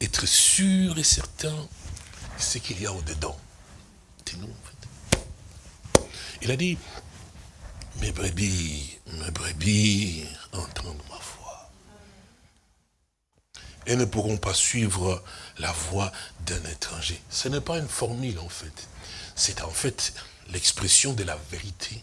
S3: être sûrs et certains de ce qu'il y a au-dedans. C'est nous, en fait. Il a dit, mes brebis, mes brebis entendent ma voix. Et ne pourront pas suivre la voix d'un étranger. Ce n'est pas une formule, en fait. C'est en fait l'expression de la vérité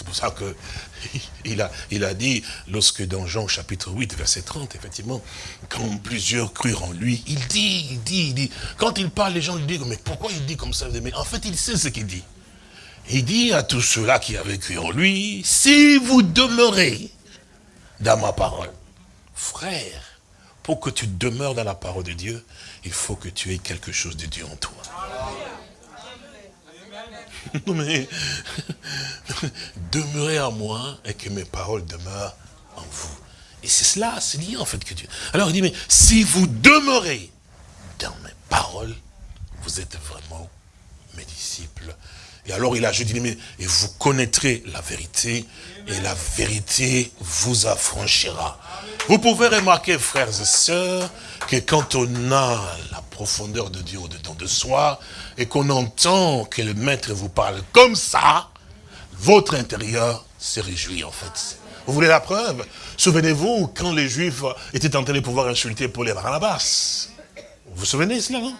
S3: c'est pour ça que il a, il a dit, lorsque dans Jean chapitre 8, verset 30, effectivement, quand plusieurs crurent en lui, il dit, il dit, il dit, quand il parle, les gens lui disent, mais pourquoi il dit comme ça? Mais en fait, il sait ce qu'il dit. Il dit à tous ceux-là qui avaient cru en lui, si vous demeurez dans ma parole, frère, pour que tu demeures dans la parole de Dieu, il faut que tu aies quelque chose de Dieu en toi. non mais, demeurez en moi et que mes paroles demeurent en vous. Et c'est cela, c'est lié en fait que Dieu. Alors il dit, mais si vous demeurez dans mes paroles, vous êtes vraiment mes disciples. Et alors il a dit, mais et vous connaîtrez la vérité, et la vérité vous affranchira. Vous pouvez remarquer, frères et sœurs, que quand on a la profondeur de Dieu au-dedans de soi, et qu'on entend que le maître vous parle comme ça, votre intérieur se réjouit en fait. Vous voulez la preuve? Souvenez-vous quand les Juifs étaient en train de pouvoir insulter Paul et Barnabas. Vous vous souvenez cela, non?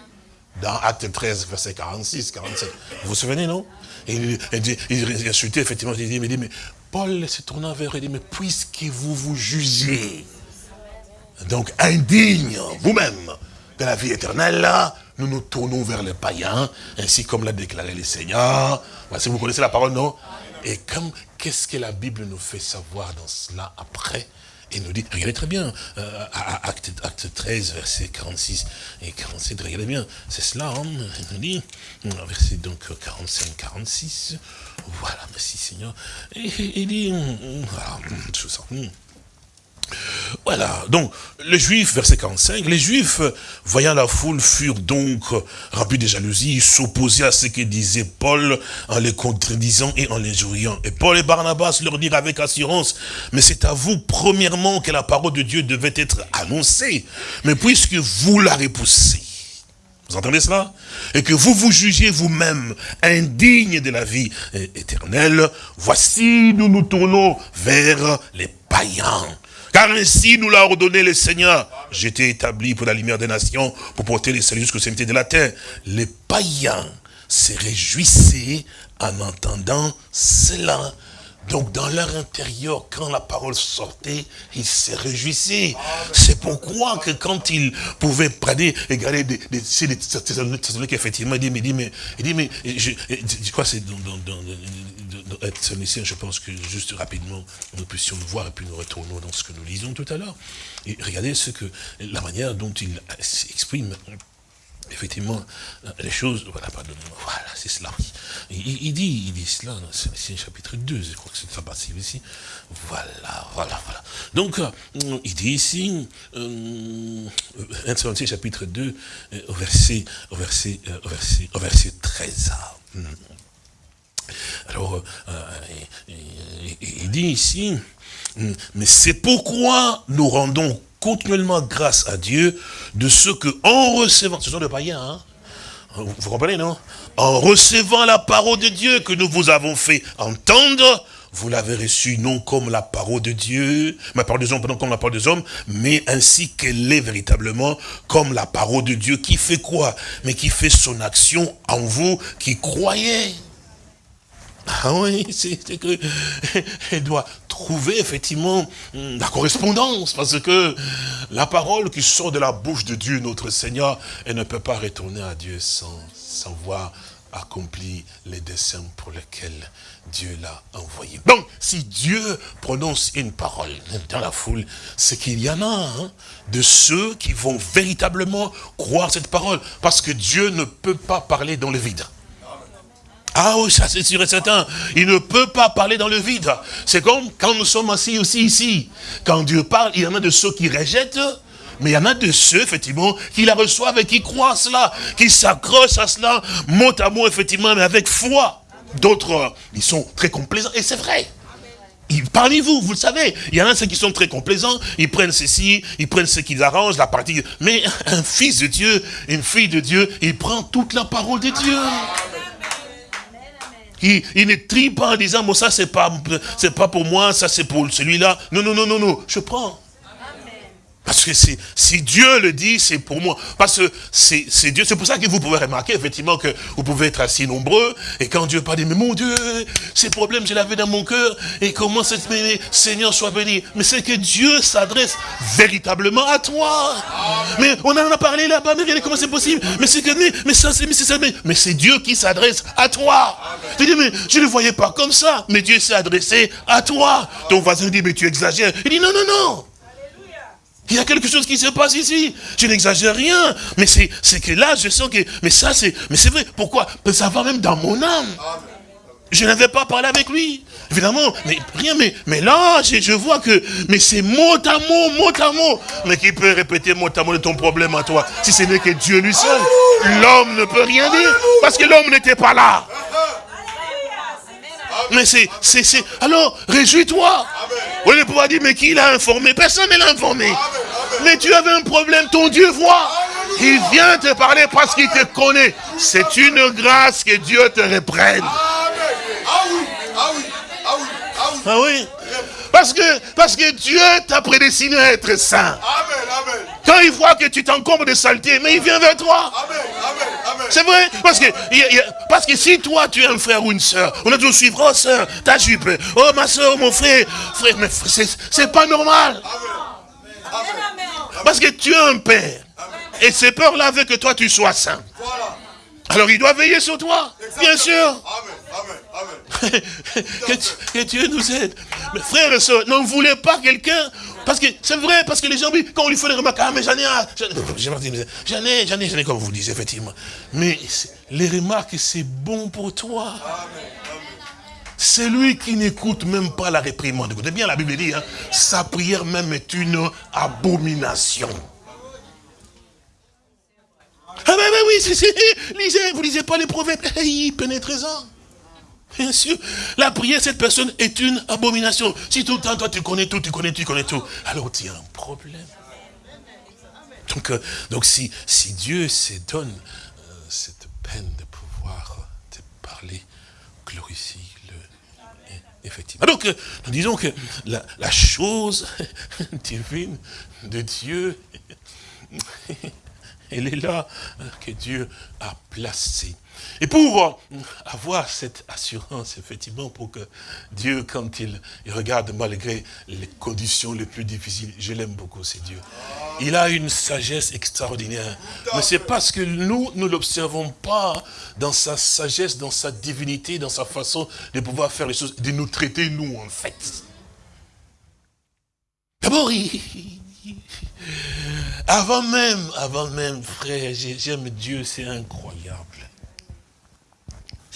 S3: Dans Acte 13, verset 46, 47. Vous vous souvenez, non? Il, il, insultait effectivement, il dit, mais Paul se tournant vers eux, il dit, mais puisque vous vous jugez, donc indigne vous-même de la vie éternelle, nous nous tournons vers les païens, ainsi comme l'a déclaré le Seigneur. Si vous connaissez la parole, non? Et comme qu'est-ce que la Bible nous fait savoir dans cela après? Il nous dit, regardez très bien, euh, acte, 13, verset 46 et 47, regardez bien, c'est cela, hein, il nous dit, verset donc 45, 46, voilà, merci Seigneur, et il dit, voilà, tout ça, voilà, donc, les Juifs, verset 45, les Juifs, voyant la foule, furent donc remplis de jalousie, s'opposaient à ce que disait Paul en les contredisant et en les jouiant. Et Paul et Barnabas leur dirent avec assurance, mais c'est à vous, premièrement, que la parole de Dieu devait être annoncée. Mais puisque vous la repoussez, vous entendez cela? Et que vous vous jugez vous-même indigne de la vie éternelle, voici, nous nous tournons vers les païens car ainsi nous l'a ordonné le Seigneur. J'étais établi pour la lumière des nations, pour porter les saluts jusqu'aux extrémités de la terre. Les païens se réjouissaient en entendant cela. Donc dans leur intérieur, quand la parole sortait, ils se réjouissaient. C'est pourquoi que quand ils pouvaient prendre, regarder des, des, des, qu'effectivement, il dit, mais, mais, il dit, mais, je, crois c'est dans, dans, dans, être je pense que juste rapidement, nous puissions le voir et puis nous retournons dans ce que nous lisons tout à l'heure. Et regardez ce que, la manière dont il exprime effectivement, les choses, voilà, pardonnez-moi, voilà, c'est cela. Il, dit, il dit cela le chapitre 2, je crois que c'est ça partie ici. Voilà, voilà, voilà. Donc, euh, il dit ici, euh, 1 chapitre 2, euh, au verset, au verset, euh, au verset, au verset 13. Alors, il dit ici, mais c'est pourquoi nous rendons continuellement grâce à Dieu de ce que, en recevant, ce sont des païens, hein. Vous, comprenez, non? En recevant la parole de Dieu que nous vous avons fait entendre, vous l'avez reçue non comme la parole de Dieu, ma parole des hommes, non comme la parole des hommes, mais ainsi qu'elle est véritablement comme la parole de Dieu qui fait quoi? Mais qui fait son action en vous qui croyez. Ah oui, c'est que elle doit trouver effectivement hmm, la correspondance, parce que la parole qui sort de la bouche de Dieu, notre Seigneur, elle ne peut pas retourner à Dieu sans, sans voir accompli les desseins pour lesquels Dieu l'a envoyé. Donc, si Dieu prononce une parole dans la foule, c'est qu'il y en a hein, de ceux qui vont véritablement croire cette parole, parce que Dieu ne peut pas parler dans le vide. Ah oui, ça c'est sûr et certain. Il ne peut pas parler dans le vide. C'est comme quand nous sommes assis aussi ici. Quand Dieu parle, il y en a de ceux qui rejettent, mais il y en a de ceux, effectivement, qui la reçoivent et qui croient à cela, qui s'accrochent à cela, mot à mot, effectivement, mais avec foi. D'autres, ils sont très complaisants, et c'est vrai. Parmi vous, vous le savez, il y en a ceux qui sont très complaisants, ils prennent ceci, ils prennent ce qu'ils arrangent, la partie. Mais un fils de Dieu, une fille de Dieu, il prend toute la parole de Dieu. Il, ne trie pas en disant, bon, ça, c'est pas, c'est pas pour moi, ça, c'est pour celui-là. Non, non, non, non, non, je prends. Parce que si Dieu le dit, c'est pour moi. Parce que c'est Dieu. C'est pour ça que vous pouvez remarquer, effectivement, que vous pouvez être assez nombreux. Et quand Dieu parle, mais mon Dieu, ces problèmes, je l'avais dans mon cœur. Et comment cette Seigneur soit béni. Mais c'est que Dieu s'adresse véritablement à toi. Mais on en a parlé là-bas, mais regardez comment c'est possible. Mais c'est que, mais, ça, c'est, mais c'est mais, c'est Dieu qui s'adresse à toi. Tu dis, mais je ne le voyais pas comme ça. Mais Dieu s'est adressé à toi. Ton voisin dit, mais tu exagères. Il dit, non, non, non. Il y a quelque chose qui se passe ici. Je n'exagère rien. Mais c'est que là, je sens que... Mais ça, c'est... Mais c'est vrai. Pourquoi? Ça va même dans mon âme. Je n'avais pas parlé avec lui. Évidemment, mais rien, mais, mais là, je, vois que, mais c'est mot à mot, mot à mot. Mais qui peut répéter mot à mot de ton problème à toi, si ce n'est que Dieu lui seul? L'homme ne peut rien dire, parce que l'homme n'était pas là. Mais c'est, c'est, c'est, alors, réjouis-toi. Vous allez pouvoir dire, mais qui l'a informé? Personne ne l'a informé. Mais tu avais un problème, ton Dieu voit. Il vient te parler parce qu'il te connaît. C'est une grâce que Dieu te reprenne. Ah oui, ah oui, ah oui, ah oui. Ah oui? Parce que, parce que Dieu t'a prédestiné à être saint. Amen, amen. Quand il voit que tu t'encombres de saleté, mais il vient vers toi. C'est vrai, parce que, parce que si toi tu es un frère ou une soeur, on a toujours suivre, oh soeur, ta jupe, oh ma soeur, mon frère, frère, mais c'est pas normal. Amen. Parce que tu es un père. Et ces peurs-là veulent que toi tu sois saint. Alors il doit veiller sur toi, bien sûr. Amen. que, Dieu nous aide. Mais frères et soeurs, n'en voulez pas quelqu'un. Parce que c'est vrai, parce que les gens, quand on lui fait des remarques, ah mais j'en ai, j'en ai, j'en ai, j'en ai, comme vous dites, effectivement. Mais les remarques, c'est bon pour toi. C'est lui qui n'écoute même pas la réprimande. Écoutez bien, la Bible dit, hein, sa prière même est une abomination. Ah ben, ben oui, lisez, vous lisez pas les prophètes, hey, pénétrez-en. Bien sûr, la prière, cette personne est une abomination. Si tout le temps, toi, tu connais tout, tu connais tout, tu connais tout, alors tu as un problème. Donc, euh, donc si, si Dieu se donne euh, cette peine de pouvoir te parler, glorifie-le. Effectivement. Donc, euh, nous disons que la, la chose divine de Dieu, elle est là que Dieu a placée. Et pour avoir cette assurance, effectivement, pour que Dieu, quand il, regarde malgré les conditions les plus difficiles, je l'aime beaucoup, c'est Dieu. Il a une sagesse extraordinaire. Mais c'est parce que nous, nous l'observons pas dans sa sagesse, dans sa divinité, dans sa façon de pouvoir faire les choses, de nous traiter, nous, en fait. D'abord, avant même, avant même, frère, j'aime Dieu, c'est incroyable.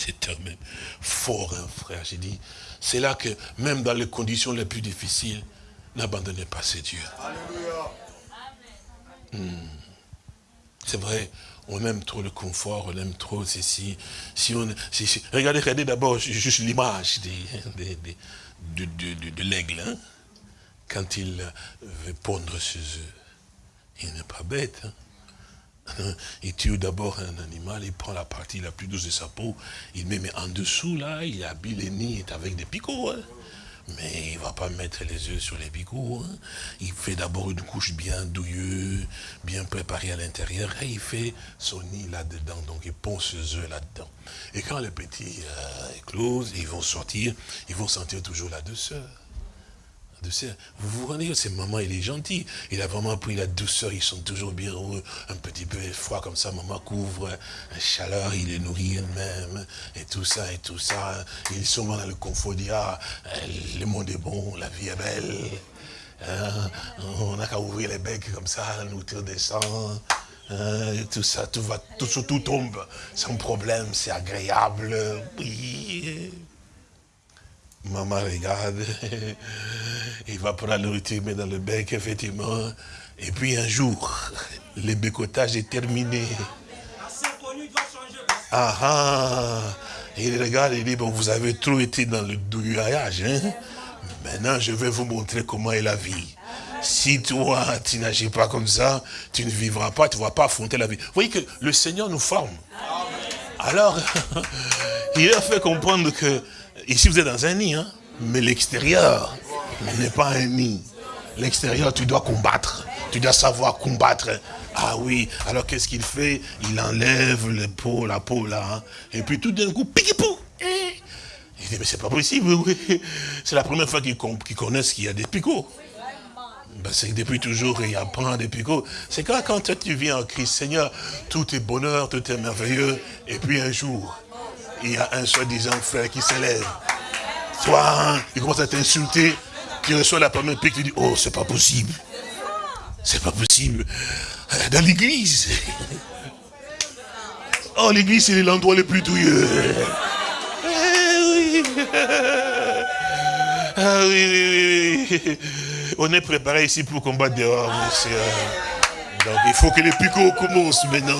S3: C'est même fort, un frère. J'ai dit, c'est là que, même dans les conditions les plus difficiles, n'abandonnez pas ces dieux. Hmm. C'est vrai, on aime trop le confort, on aime trop ceci. Si on, regardez, regardez d'abord juste l'image de, de, l'aigle. Hein. Quand il veut pondre ses œufs. Il n'est pas bête. Hein. Il tue d'abord un animal, il prend la partie la plus douce de sa peau, il met mais en dessous, là, il habille les nids avec des picots. Hein. Mais il ne va pas mettre les œufs sur les picots. Hein. Il fait d'abord une couche bien douilleuse, bien préparée à l'intérieur, et il fait son nid là-dedans. Donc il pond ses œufs là-dedans. Et quand les petits euh, éclosent, ils vont sortir, ils vont sentir toujours la douceur. Vous vous rendez compte, c'est maman, il est gentil. Il a vraiment pris la douceur, ils sont toujours bien heureux. Un petit peu froid comme ça, maman couvre, la chaleur, il les nourrit elle-même, et tout ça, et tout ça. Ils sont dans le confort, ah, le monde est bon, la vie est belle. Hein, on n'a qu'à ouvrir les becs comme ça, la nourriture descend. Hein, tout ça, tout va, tout, tout tombe sans problème, c'est agréable. Oui. Maman regarde, il va prendre la nourriture, met dans le bec, effectivement. Et puis un jour, le bécotage est terminé. Ah ah Il regarde, il dit, bon, vous avez trop été dans le douillage. Hein? Maintenant, je vais vous montrer comment est la vie. Si toi, tu n'agis pas comme ça, tu ne vivras pas, tu ne vas pas affronter la vie. Vous voyez que le Seigneur nous forme. Alors, il a fait comprendre que Ici, vous êtes dans un nid, hein, mais l'extérieur n'est pas un nid. L'extérieur, tu dois combattre. Tu dois savoir combattre. Ah oui, alors qu'est-ce qu'il fait? Il enlève le peau, la peau là. Hein. et puis tout d'un coup, piquipou eh. Il dit, mais c'est pas possible. C'est la première fois qu'ils connaissent qu'il y a des picots. Ben, c'est que depuis toujours, il apprend des picots. C'est quand, quand tu viens en Christ, Seigneur, tout est bonheur, tout est merveilleux. Et puis un jour, il y a un soi-disant frère qui s'élève. Toi, il commence à t'insulter, tu reçois la première pique, tu dis, oh, c'est pas possible. C'est pas possible. Dans l'église. Oh, l'église, c'est l'endroit le plus douilleux. Eh oui. Ah oui, oui, oui. On est préparé ici pour combattre dehors, monsieur. Donc il faut que les picots commencent maintenant,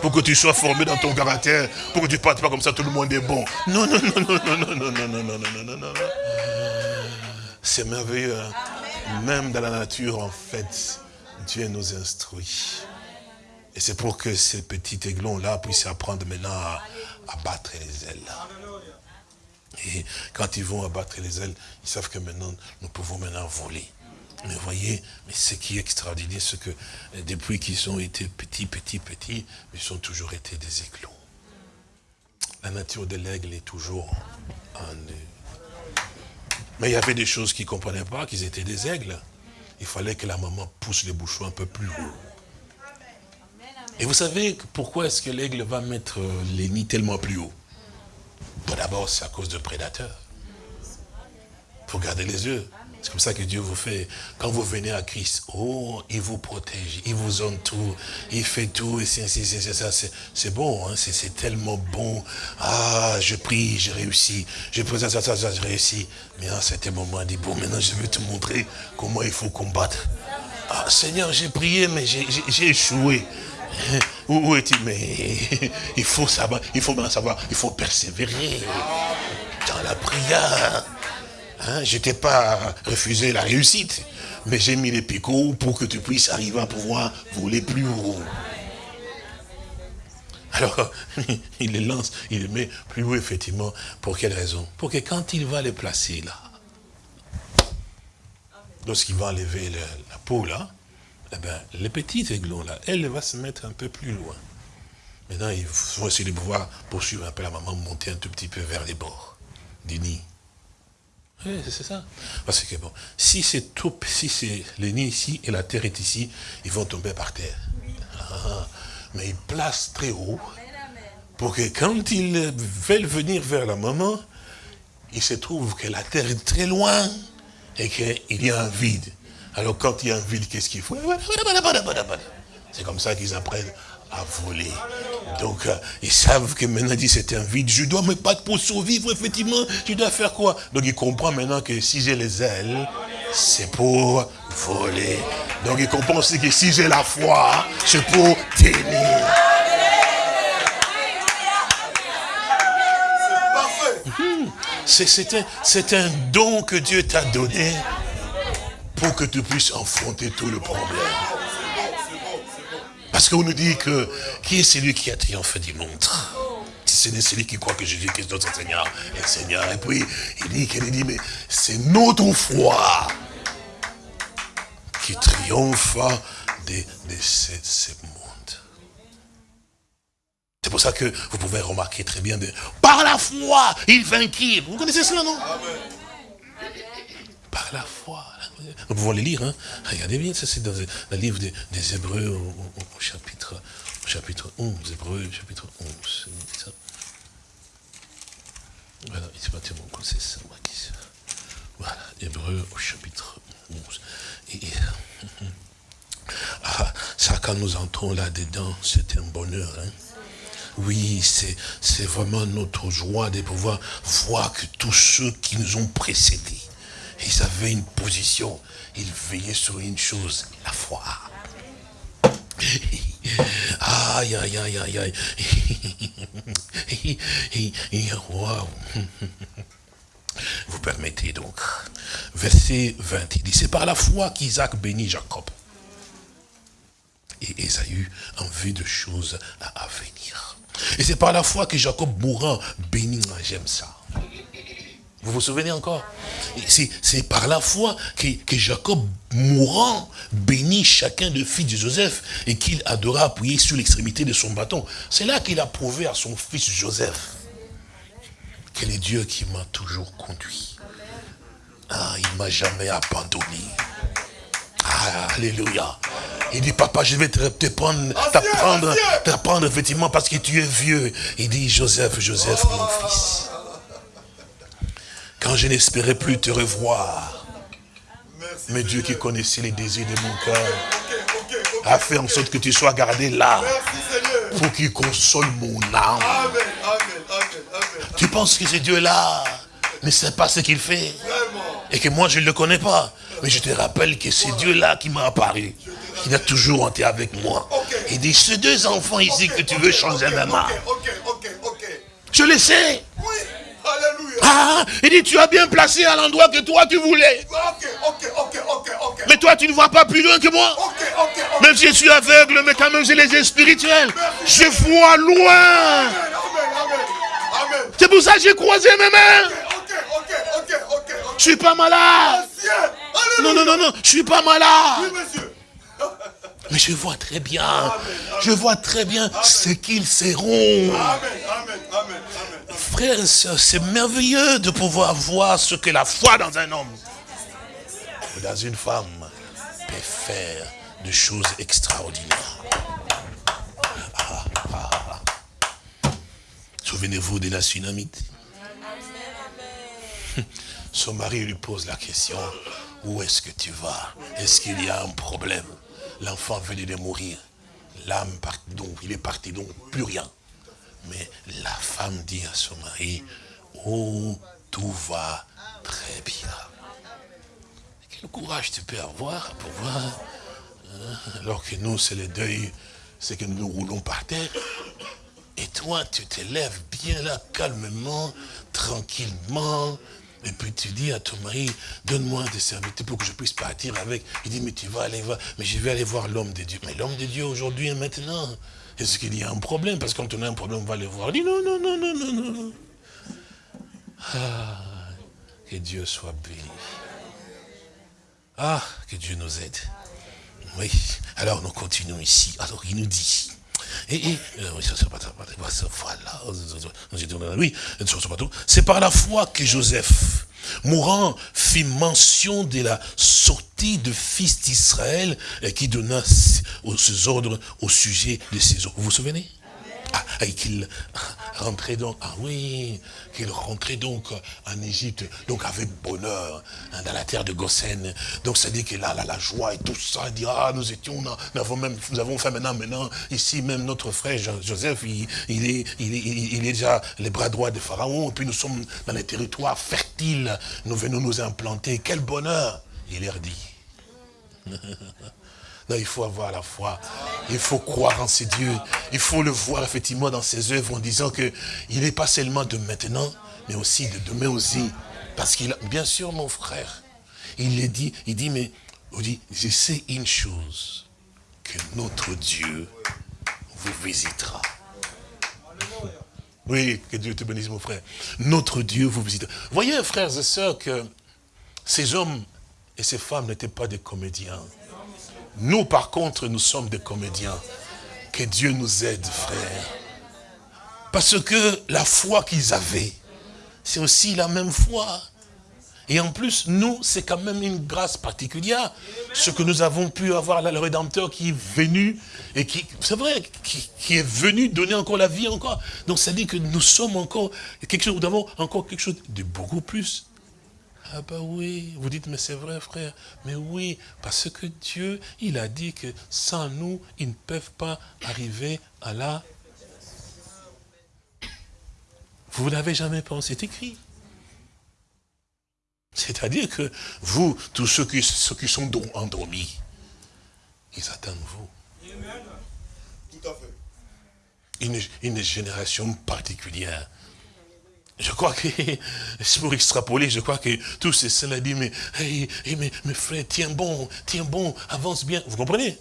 S3: pour que tu sois formé dans ton caractère, pour que tu ne partes pas comme ça, tout le monde est bon. Non, non, non, non, non, non, non, non, non, non, non, non, non. C'est merveilleux. Même dans la nature, en fait, Dieu nous instruit. Et c'est pour que ces petits aiglons-là puissent apprendre maintenant à, à battre les ailes. Et quand ils vont abattre les ailes, ils savent que maintenant, nous pouvons maintenant voler. Mais voyez, mais ce qui est extraordinaire, c'est que depuis qu'ils ont été petits, petits, petits, ils ont toujours été des aiglons. La nature de l'aigle est toujours en eux. Mais il y avait des choses qu'ils ne comprenaient pas, qu'ils étaient des aigles. Il fallait que la maman pousse les bouchons un peu plus haut. Et vous savez pourquoi est-ce que l'aigle va mettre euh, les nids tellement plus haut? D'abord, c'est à cause de prédateurs. Il faut garder les yeux. C'est comme ça que Dieu vous fait. Quand vous venez à Christ, oh, il vous protège, il vous entoure, il fait tout, et c'est ça, c'est bon, hein, c'est tellement bon. Ah, je prie, j'ai réussi, je prie ça, ça, ça, ça, j'ai réussi. Mais à certain moment, il dit, bon, maintenant je vais te montrer comment il faut combattre. Ah, Seigneur, j'ai prié, mais j'ai échoué. Où, est-il Mais il faut savoir, il faut bien savoir, il faut persévérer dans la prière. Hein, je t'ai pas refusé la réussite, mais j'ai mis les picots pour que tu puisses arriver à pouvoir voler plus haut. Alors, il les lance, il les met plus haut, effectivement. Pour quelle raison? Pour que quand il va les placer là, lorsqu'il va enlever la peau là, eh ben, les petits aiglons là, elle va se mettre un peu plus loin. Maintenant, il faut essayer de pouvoir poursuivre un peu la maman, monter un tout petit peu vers les bords du nid. Oui, c'est ça. Parce que bon, si c'est tout, si c'est le ici et la terre est ici, ils vont tomber par terre. Ah, mais ils placent très haut pour que quand ils veulent venir vers la maman, il se trouve que la terre est très loin et qu'il y a un vide. Alors quand il y a un vide, qu'est-ce qu'il faut C'est comme ça qu'ils apprennent à voler. Donc, euh, ils savent que maintenant, dit c'est un vide. Je dois me battre pour survivre, effectivement. Tu dois faire quoi? Donc, il comprend maintenant que si j'ai les ailes, c'est pour voler. Donc, il comprend aussi que si j'ai la foi, c'est pour tenir. C'est un, un don que Dieu t'a donné pour que tu puisses affronter tout le problème. Parce qu'on nous dit que qui est celui qui a triomphé du monde ce n'est celui qui croit que Jésus-Christ est notre Seigneur et Seigneur. Et puis, il dit, qu'il dit, mais c'est notre foi qui triomphe de, de ce, monde. C'est pour ça que vous pouvez remarquer très bien, de, par la foi, il vainquit. Vous connaissez cela, non? Par la foi. Nous pouvons les lire. Hein? Regardez bien, ça c'est dans le livre des, Hébreux au, chapitre, au chapitre 11. Hébreux, chapitre 11. Ça. Voilà, il pas mon coup, c'est ça. Voilà, Hébreux au chapitre 11. Et, ah, ça, quand nous entrons là-dedans, c'est un bonheur. Hein? Oui, c'est vraiment notre joie de pouvoir voir que tous ceux qui nous ont précédés, ils avaient une position, ils veillaient sur une chose, la foi. Aïe, aïe, aïe, aïe, aïe. Vous permettez donc. Verset 20, il dit, c'est par la foi qu'Isaac bénit Jacob. Et Esaü en vue de choses à venir. Et c'est par la foi que Jacob mourant bénit, j'aime ça. Vous vous souvenez encore? C'est par la foi que, Jacob, mourant, bénit chacun des fils de Joseph et qu'il adora appuyer sur l'extrémité de son bâton. C'est là qu'il a prouvé à son fils Joseph quel est Dieu qui m'a toujours conduit. Ah, il ne m'a jamais abandonné. Ah, alléluia. Il dit, papa, je vais te, prendre, t'apprendre, t'apprendre effectivement parce que tu es vieux. Il dit, Joseph, Joseph, mon fils quand je n'espérais plus te revoir. Mais Dieu qui connaissait les désirs de mon cœur a fait en sorte que tu sois gardé là pour qu'il console mon âme. Tu penses que ce Dieu-là ne sait pas ce qu'il fait Et que moi, je ne le connais pas. Mais je te rappelle que c'est Dieu-là qui m'a apparu. Il a toujours été avec moi. Il dit, ces deux enfants ici que tu veux changer ma main. Je le sais. Oui. Alléluia. Ah, il dit, tu as bien placé à l'endroit que toi tu voulais. Mais toi, tu ne vois pas plus loin que moi. Même si je suis aveugle, mais quand même j'ai les yeux spirituels. Je vois loin. C'est pour ça que j'ai croisé mes mains. Je suis pas malade. Non, non, non, non, je suis pas malade. Mais je vois très bien, je vois très bien ce qu'ils seront. Frères et sœurs, c'est merveilleux de pouvoir voir ce que la foi dans un homme ou dans une femme peut faire de choses extraordinaires. Ah, ah, ah. Souvenez-vous de la tsunamite. Son mari lui pose la question, où est-ce que tu vas? Est-ce qu'il y a un problème? L'enfant venait de mourir. L'âme partit donc, il est parti donc, plus rien. Mais la femme dit à son mari, oh, tout va très bien. Quel courage tu peux avoir pour voir, hein, alors que nous, c'est le deuil, c'est que nous roulons par terre. Et toi, tu te lèves bien là, calmement, tranquillement, et puis tu dis à ton mari, donne-moi des serviteurs pour que je puisse partir avec. Il dit, mais tu vas aller voir, mais je vais aller voir l'homme de Dieu. Mais l'homme de Dieu aujourd'hui et maintenant, est-ce qu'il y a un problème? Parce que quand on a un problème, on va le voir. Il dit, non, non, non, non, non, non. Ah, que Dieu soit béni. Ah, que Dieu nous aide. Oui, alors nous continuons ici. Alors il nous dit, et, c'est par la foi que Joseph, mourant, fit mention de la sortie de fils d'Israël qui donna ses ordres au sujet de ses ordres. Vous vous souvenez? Ah, et qu'il rentrait donc, ah oui, qu'il rentrait donc en Égypte, donc avec bonheur, hein, dans la terre de Goshen. Donc ça dit qu'il a la, joie et tout ça, il dit, ah, nous étions, nous avons même, nous avons fait maintenant, maintenant, ici même notre frère Joseph, il, est, il, il est déjà les bras droits de Pharaon, et puis nous sommes dans les territoires fertiles, nous venons nous implanter, quel bonheur Il leur dit. Non, il faut avoir la foi. Il faut croire en ces dieux. Il faut le voir effectivement dans ses œuvres en disant que il n'est pas seulement de maintenant, mais aussi de demain aussi. Parce qu'il a, bien sûr, mon frère, il le dit, il dit, mais, il dit, je sais une chose, que notre Dieu vous visitera. Oui, que Dieu te bénisse, mon frère. Notre Dieu vous visitera. Voyez, frères et sœurs, que ces hommes et ces femmes n'étaient pas des comédiens. Nous, par contre, nous sommes des comédiens. Que Dieu nous aide, frère. Parce que la foi qu'ils avaient, c'est aussi la même foi. Et en plus, nous, c'est quand même une grâce particulière. Ce que nous avons pu avoir là, le Rédempteur qui est venu, et qui, c'est vrai, qui, est venu donner encore la vie encore. Donc ça dit que nous sommes encore, quelque chose, nous avons encore quelque chose de beaucoup plus ah bah oui, vous dites, mais c'est vrai frère. Mais oui, parce que Dieu, il a dit que sans nous, ils ne peuvent pas arriver à la... Vous n'avez jamais pensé, c'est écrit. C'est-à-dire que vous, tous ceux qui, ceux qui sont endormis, ils attendent vous. Tout à fait. Une, une génération particulière je crois que, c'est pour extrapoler, je crois que tous ces saints dit, mais, mais, mes frères, tiens bon, tiens bon, avance bien. Vous comprenez?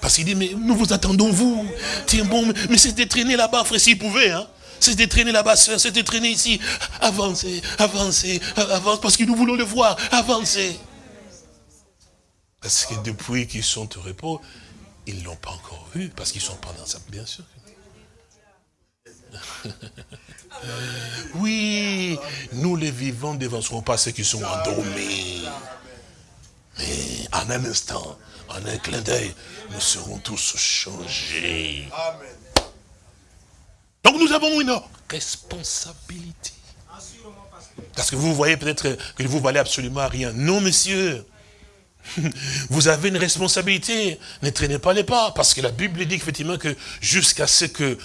S3: Parce qu'il dit, mais nous vous attendons, vous. Tiens bon, mais c'était traîner là-bas, frère, s'il pouvait, hein. C'était traîner là-bas, soeur, c'était traîner ici. Avancez, avancez, avancez, parce que nous voulons le voir, avancez. Parce que depuis qu'ils sont au repos, ils ne l'ont pas encore vu, parce qu'ils sont pas dans ça, bien sûr. Oui, nous les vivants ne dévancerons pas ceux qui sont endormis. Mais en un instant, en un clin d'œil, nous serons tous changés. Donc nous avons une responsabilité. Parce que vous voyez peut-être que vous valez absolument rien. Non, messieurs. Vous avez une responsabilité. Ne traînez pas les pas. Parce que la Bible dit effectivement que jusqu'à ce que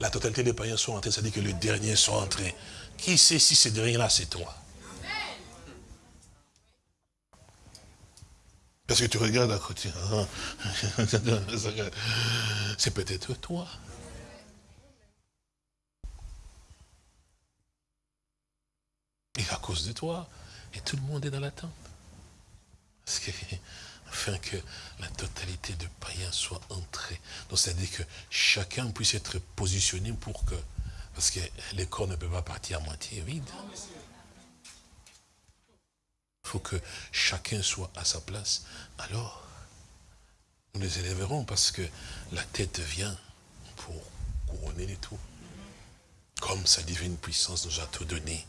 S3: la totalité des païens sont entrés, c'est-à-dire que les derniers sont entrés. Qui sait si ces derniers-là, c'est toi? Parce que tu regardes à côté. Hein? C'est peut-être toi. Et à cause de toi, et tout le monde est dans l'attente. Parce que afin que la totalité de païens soit entrée. Donc, c'est-à-dire que chacun puisse être positionné pour que, parce que les corps ne peuvent pas partir à moitié vide. Il faut que chacun soit à sa place. Alors, nous les élèverons parce que la tête vient pour couronner les tout. Comme sa divine puissance nous a tout donné.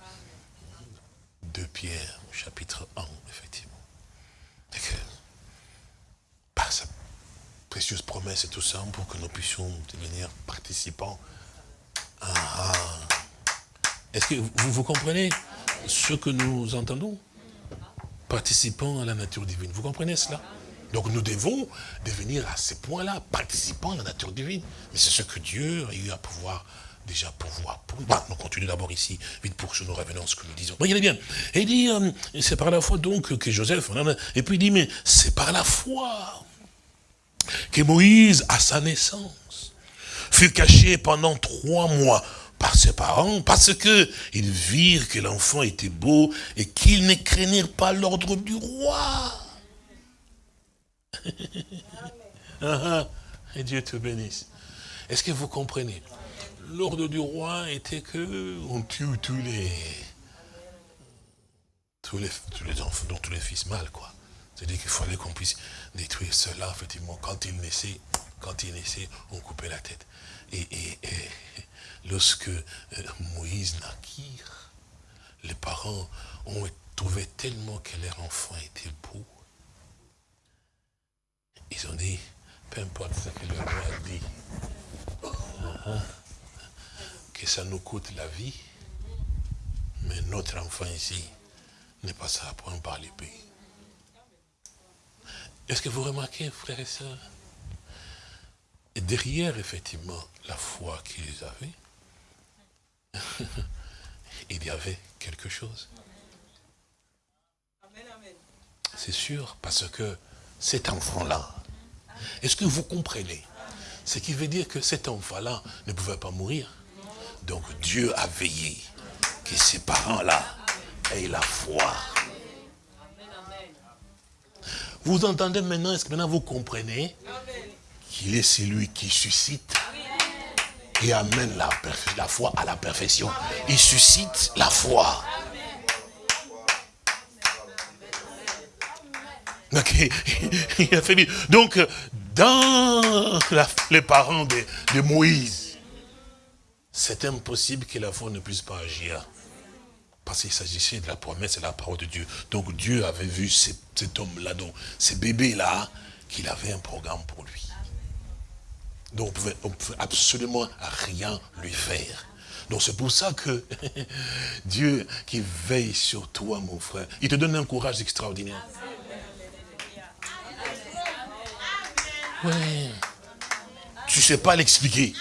S3: De Pierre, chapitre 1, effectivement. Par sa précieuse promesse et tout ça, pour que nous puissions devenir participants. Ah, ah. Est-ce que vous, vous comprenez ce que nous entendons? Participants à la nature divine. Vous comprenez cela? Donc nous devons devenir à ce point-là participants à la nature divine. Mais c'est ce que Dieu a eu à pouvoir déjà pouvoir. Pour... Bah, on continue d'abord ici, vite pour que nous revenons à ce que nous disons. Regardez bien. il dit, euh, c'est par la foi donc que Joseph, et puis il dit, mais c'est par la foi que Moïse, à sa naissance, fut caché pendant trois mois par ses parents, parce que ils virent que l'enfant était beau et qu'ils ne craignirent pas l'ordre du roi. Ah, ah. et Dieu te bénisse. Est-ce que vous comprenez? L'ordre du roi était que on tue tous les tous les, enfants, donc tous les fils mâles, quoi. C'est-à-dire qu'il fallait qu'on puisse détruire cela, effectivement. Quand il naissait, quand il naissait, on coupait la tête. Et, lorsque euh, Moïse naquit, les parents ont trouvé tellement que leur enfant était beau. Ils ont dit, peu importe ce que le roi dit, uh-huh, que ça nous coûte la vie, mais notre enfant ici n'est pas ça à prendre par l'épée. Est-ce que vous remarquez, frères et sœurs et Derrière, effectivement, la foi qu'ils avaient, il y avait quelque chose? C'est sûr, parce que cet enfant-là, est-ce que vous comprenez? Ce qui veut dire que cet enfant-là ne pouvait pas mourir. Donc Dieu a veillé que ses parents-là aient la foi. Vous entendez maintenant, est-ce que maintenant vous comprenez qu'il est celui qui suscite et amène la, la foi à la perfection. Il suscite la foi. Donc, dans les parents de, Moïse, c'est impossible que la foi ne puisse pas agir. Parce qu'il s'agissait de la promesse et de la parole de Dieu. Donc Dieu avait vu cet homme-là, donc ces bébés-là, qu'il avait un programme pour lui. Donc on pouvait, pouvait absolument rien lui faire. Donc c'est pour ça que Dieu qui veille sur toi, mon frère, il te donne un courage extraordinaire. Ouais. Tu ne sais pas l'expliquer.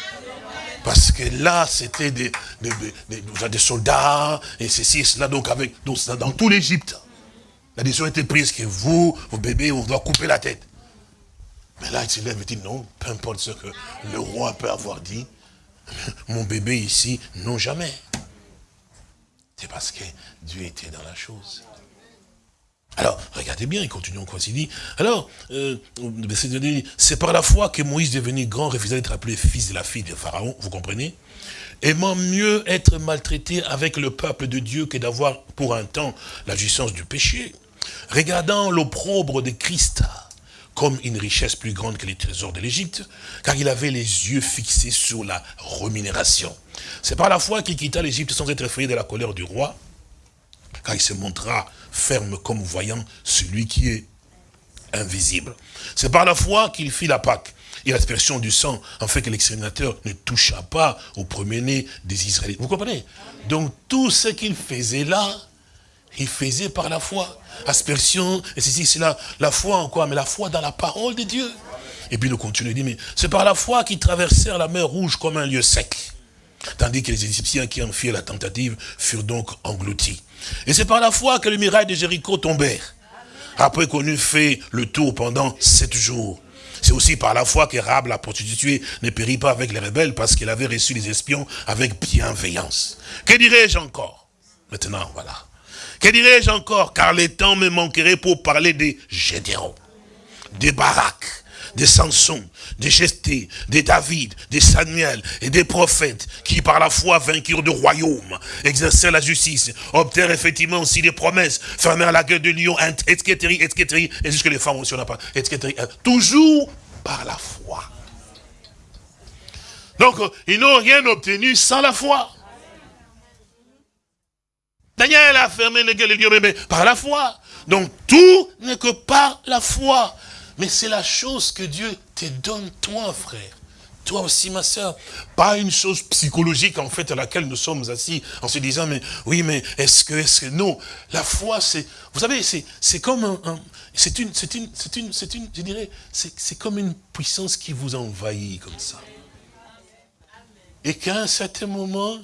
S3: Parce que là, c'était des, des, soldats, et ceci et cela, donc avec, dans tout l'Égypte. La décision était prise que vous, vos bébés, on doit couper la tête. Mais là, il se lève et dit, non, peu importe ce que le roi peut avoir dit, mon bébé ici, non jamais. C'est parce que Dieu était dans la chose. Alors, regardez bien, il continue encore, il dit, alors, euh, c'est par la foi que Moïse devenu grand refusait d'être appelé fils de la fille de Pharaon, vous comprenez? Aimant mieux être maltraité avec le peuple de Dieu que d'avoir pour un temps la jouissance du péché. Regardant l'opprobre de Christ comme une richesse plus grande que les trésors de l'Égypte, car il avait les yeux fixés sur la rémunération. C'est par la foi qu'il quitta l'Égypte sans être effrayé de la colère du roi, car il se montra ferme comme voyant celui qui est invisible. C'est par la foi qu'il fit la Pâque et l'aspersion du sang, en fait que l'exterminateur ne toucha pas au premier-né des Israélites. Vous comprenez? Donc tout ce qu'il faisait là, il faisait par la foi. Aspersion, et ceci, c'est la, la foi en quoi? Mais la foi dans la parole de Dieu. Et puis nous continuons, il dit, mais c'est par la foi qu'ils traversèrent la mer rouge comme un lieu sec. Tandis que les Égyptiens qui en firent la tentative furent donc engloutis. Et c'est par la foi que les murailles de Jéricho tombèrent. après qu'on eut fait le tour pendant sept jours. C'est aussi par la foi qu'Érable, la prostituée, ne périt pas avec les rebelles parce qu'elle avait reçu les espions avec bienveillance. Que dirais-je encore? Maintenant, voilà. Que dirais-je encore? Car les temps me manqueraient pour parler des Gédéraux, des Barak, des Samson, des Gesté, des David, des Samuel et des prophètes qui par la foi vainquirent de royaume, exercèrent la justice, obtinrent effectivement aussi des promesses, fermèrent la gueule de Lyon, etc., etc., et jusque les femmes aussi on n'a pas, etc., toujours par la foi. Donc, ils n'ont rien obtenu sans la foi. Daniel a fermé les gueules de Lyon, mais par la foi. Donc, tout n'est que par la foi. Mais c'est la chose que Dieu te donne, toi, frère. Toi aussi, ma soeur. Pas une chose psychologique, en fait, à laquelle nous sommes assis, en se disant, mais oui, mais est-ce que, est-ce que, non? La foi, c'est, vous savez, c'est comme un, c'est une, c'est une, c'est une, c'est une, je dirais, c'est comme une puissance qui vous envahit comme ça. Et qu'à un certain moment,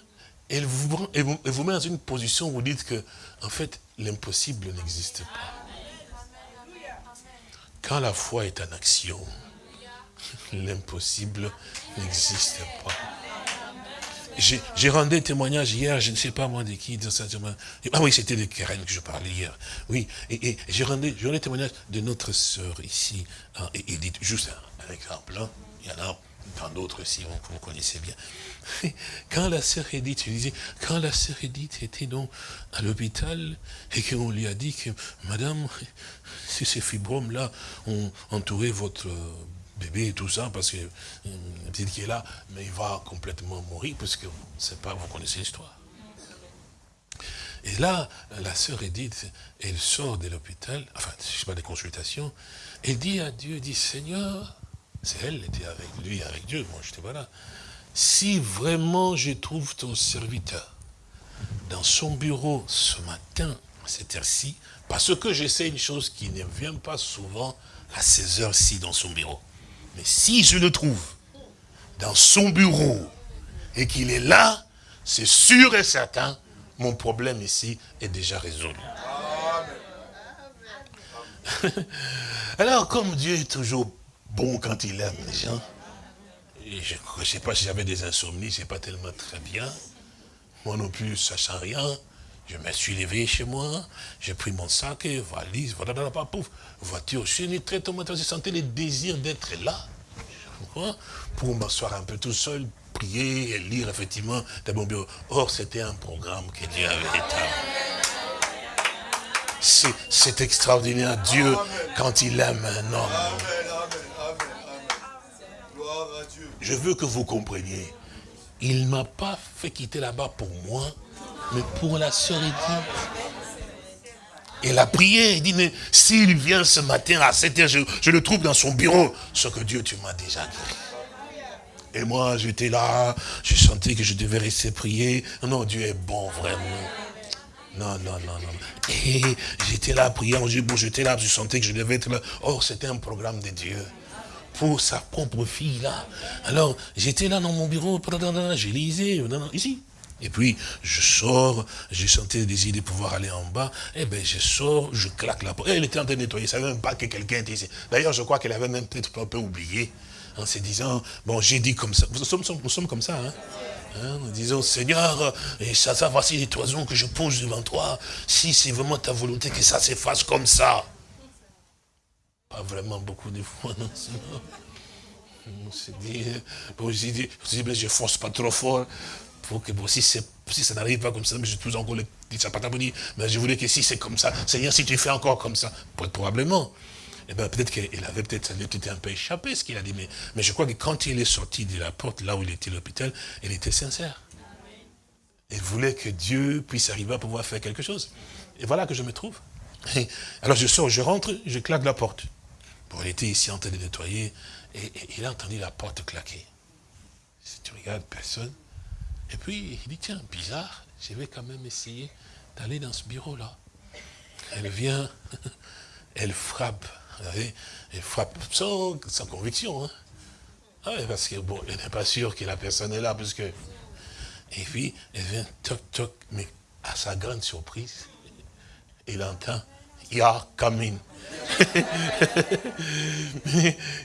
S3: elle vous, elle vous, met dans une position où vous dites que, en fait, l'impossible n'existe pas. Quand la foi est en action, l'impossible n'existe pas. J'ai rendu témoignage hier, je ne sais pas moi de qui, de ah oui, c'était de Karen que je parlais hier. Oui, et, j'ai rendu, témoignage de notre sœur ici, hein, Edith, juste un, exemple, hein. il y en a tant d'autres aussi, vous, vous connaissez bien. Quand la sœur Edith, je disais, quand la sœur Edith était donc à l'hôpital et qu'on lui a dit que, madame, si ces fibromes-là ont entouré votre bébé et tout ça, parce que euh, est là, mais il va complètement mourir, parce que c'est pas, vous connaissez l'histoire. Et là, la sœur Edith, elle sort de l'hôpital, enfin, je sais pas, des consultations, elle dit à Dieu, dit, Seigneur, c'est elle, qui était avec lui, avec Dieu, moi j'étais pas là. Si vraiment je trouve ton serviteur dans son bureau ce matin, à cette heure-ci, parce que je sais une chose qui ne vient pas souvent à ces heures-ci dans son bureau. Mais si je le trouve dans son bureau et qu'il est là, c'est sûr et certain, mon problème ici est déjà résolu. Alors, comme Dieu est toujours bon quand il aime les gens, je ne sais pas si j'avais des insomnies, c'est pas tellement très bien. Moi non plus, sachant rien, je me suis levé chez moi, j'ai pris mon sac, valise, voilà, pas pouf, voiture, je suis très j'ai senti le désir d'être là. Pour m'asseoir un peu tout seul, prier et lire effectivement de mon bureau. Or, c'était un programme que Dieu avait établi. C'est extraordinaire, Dieu, quand il aime un homme. Je veux que vous compreniez. Il ne m'a pas fait quitter là-bas pour moi, mais pour la sœur Edith. Elle a prié, il dit, mais s'il vient ce matin à 7 h je, le trouve dans son bureau, ce que Dieu, tu m'as déjà dit. Et moi, j'étais là, je sentais que je devais rester prier. Non, Dieu est bon, vraiment. Non, non, non, non. Et j'étais là, priant, j'étais là, je sentais que je devais être là. Or, c'était un programme de Dieu pour sa propre fille, là. Alors, j'étais là dans mon bureau, je lisais, ici. Et puis, je sors, j'ai senti le désir de pouvoir aller en bas. Eh bien, je sors, je claque la porte. Elle était en train de nettoyer, elle ne savait même pas que quelqu'un était ici. D'ailleurs, je crois qu'elle avait même peut-être un peu oublié, en se disant, bon, j'ai dit comme ça. Nous sommes, nous sommes comme ça, hein. hein nous disons, Seigneur, et ça, ça, voici les toisons que je pose devant toi. Si c'est vraiment ta volonté que ça s'efface comme ça. Pas vraiment beaucoup de fois, non, On s'est dit, bon, j'ai dit, je force pas trop fort pour que si, ça n'arrive pas comme ça, mais je toujours encore le dit, mais je voulais que si c'est comme ça, Seigneur, si tu fais encore comme ça, probablement. Eh bien, peut-être qu'il avait peut-être un peu échappé ce qu'il a dit, mais, je crois que quand il est sorti de la porte, là où il était à l'hôpital, il était sincère. Il voulait que Dieu puisse arriver à pouvoir faire quelque chose. Et voilà que je me trouve. Alors je sors, je rentre, je claque la porte. Bon, il était ici en train de nettoyer, et, il a entendu la porte claquer. Si tu regardes, personne. Et puis, il dit, tiens, bizarre, je vais quand même essayer d'aller dans ce bureau-là. Elle vient, elle frappe, elle frappe sans, conviction. Hein. Ah, parce que, bon, elle n'est pas sûre que la personne est là, parce que... Et puis, elle vient, toc, toc, mais à sa grande surprise, il entend, Ya coming.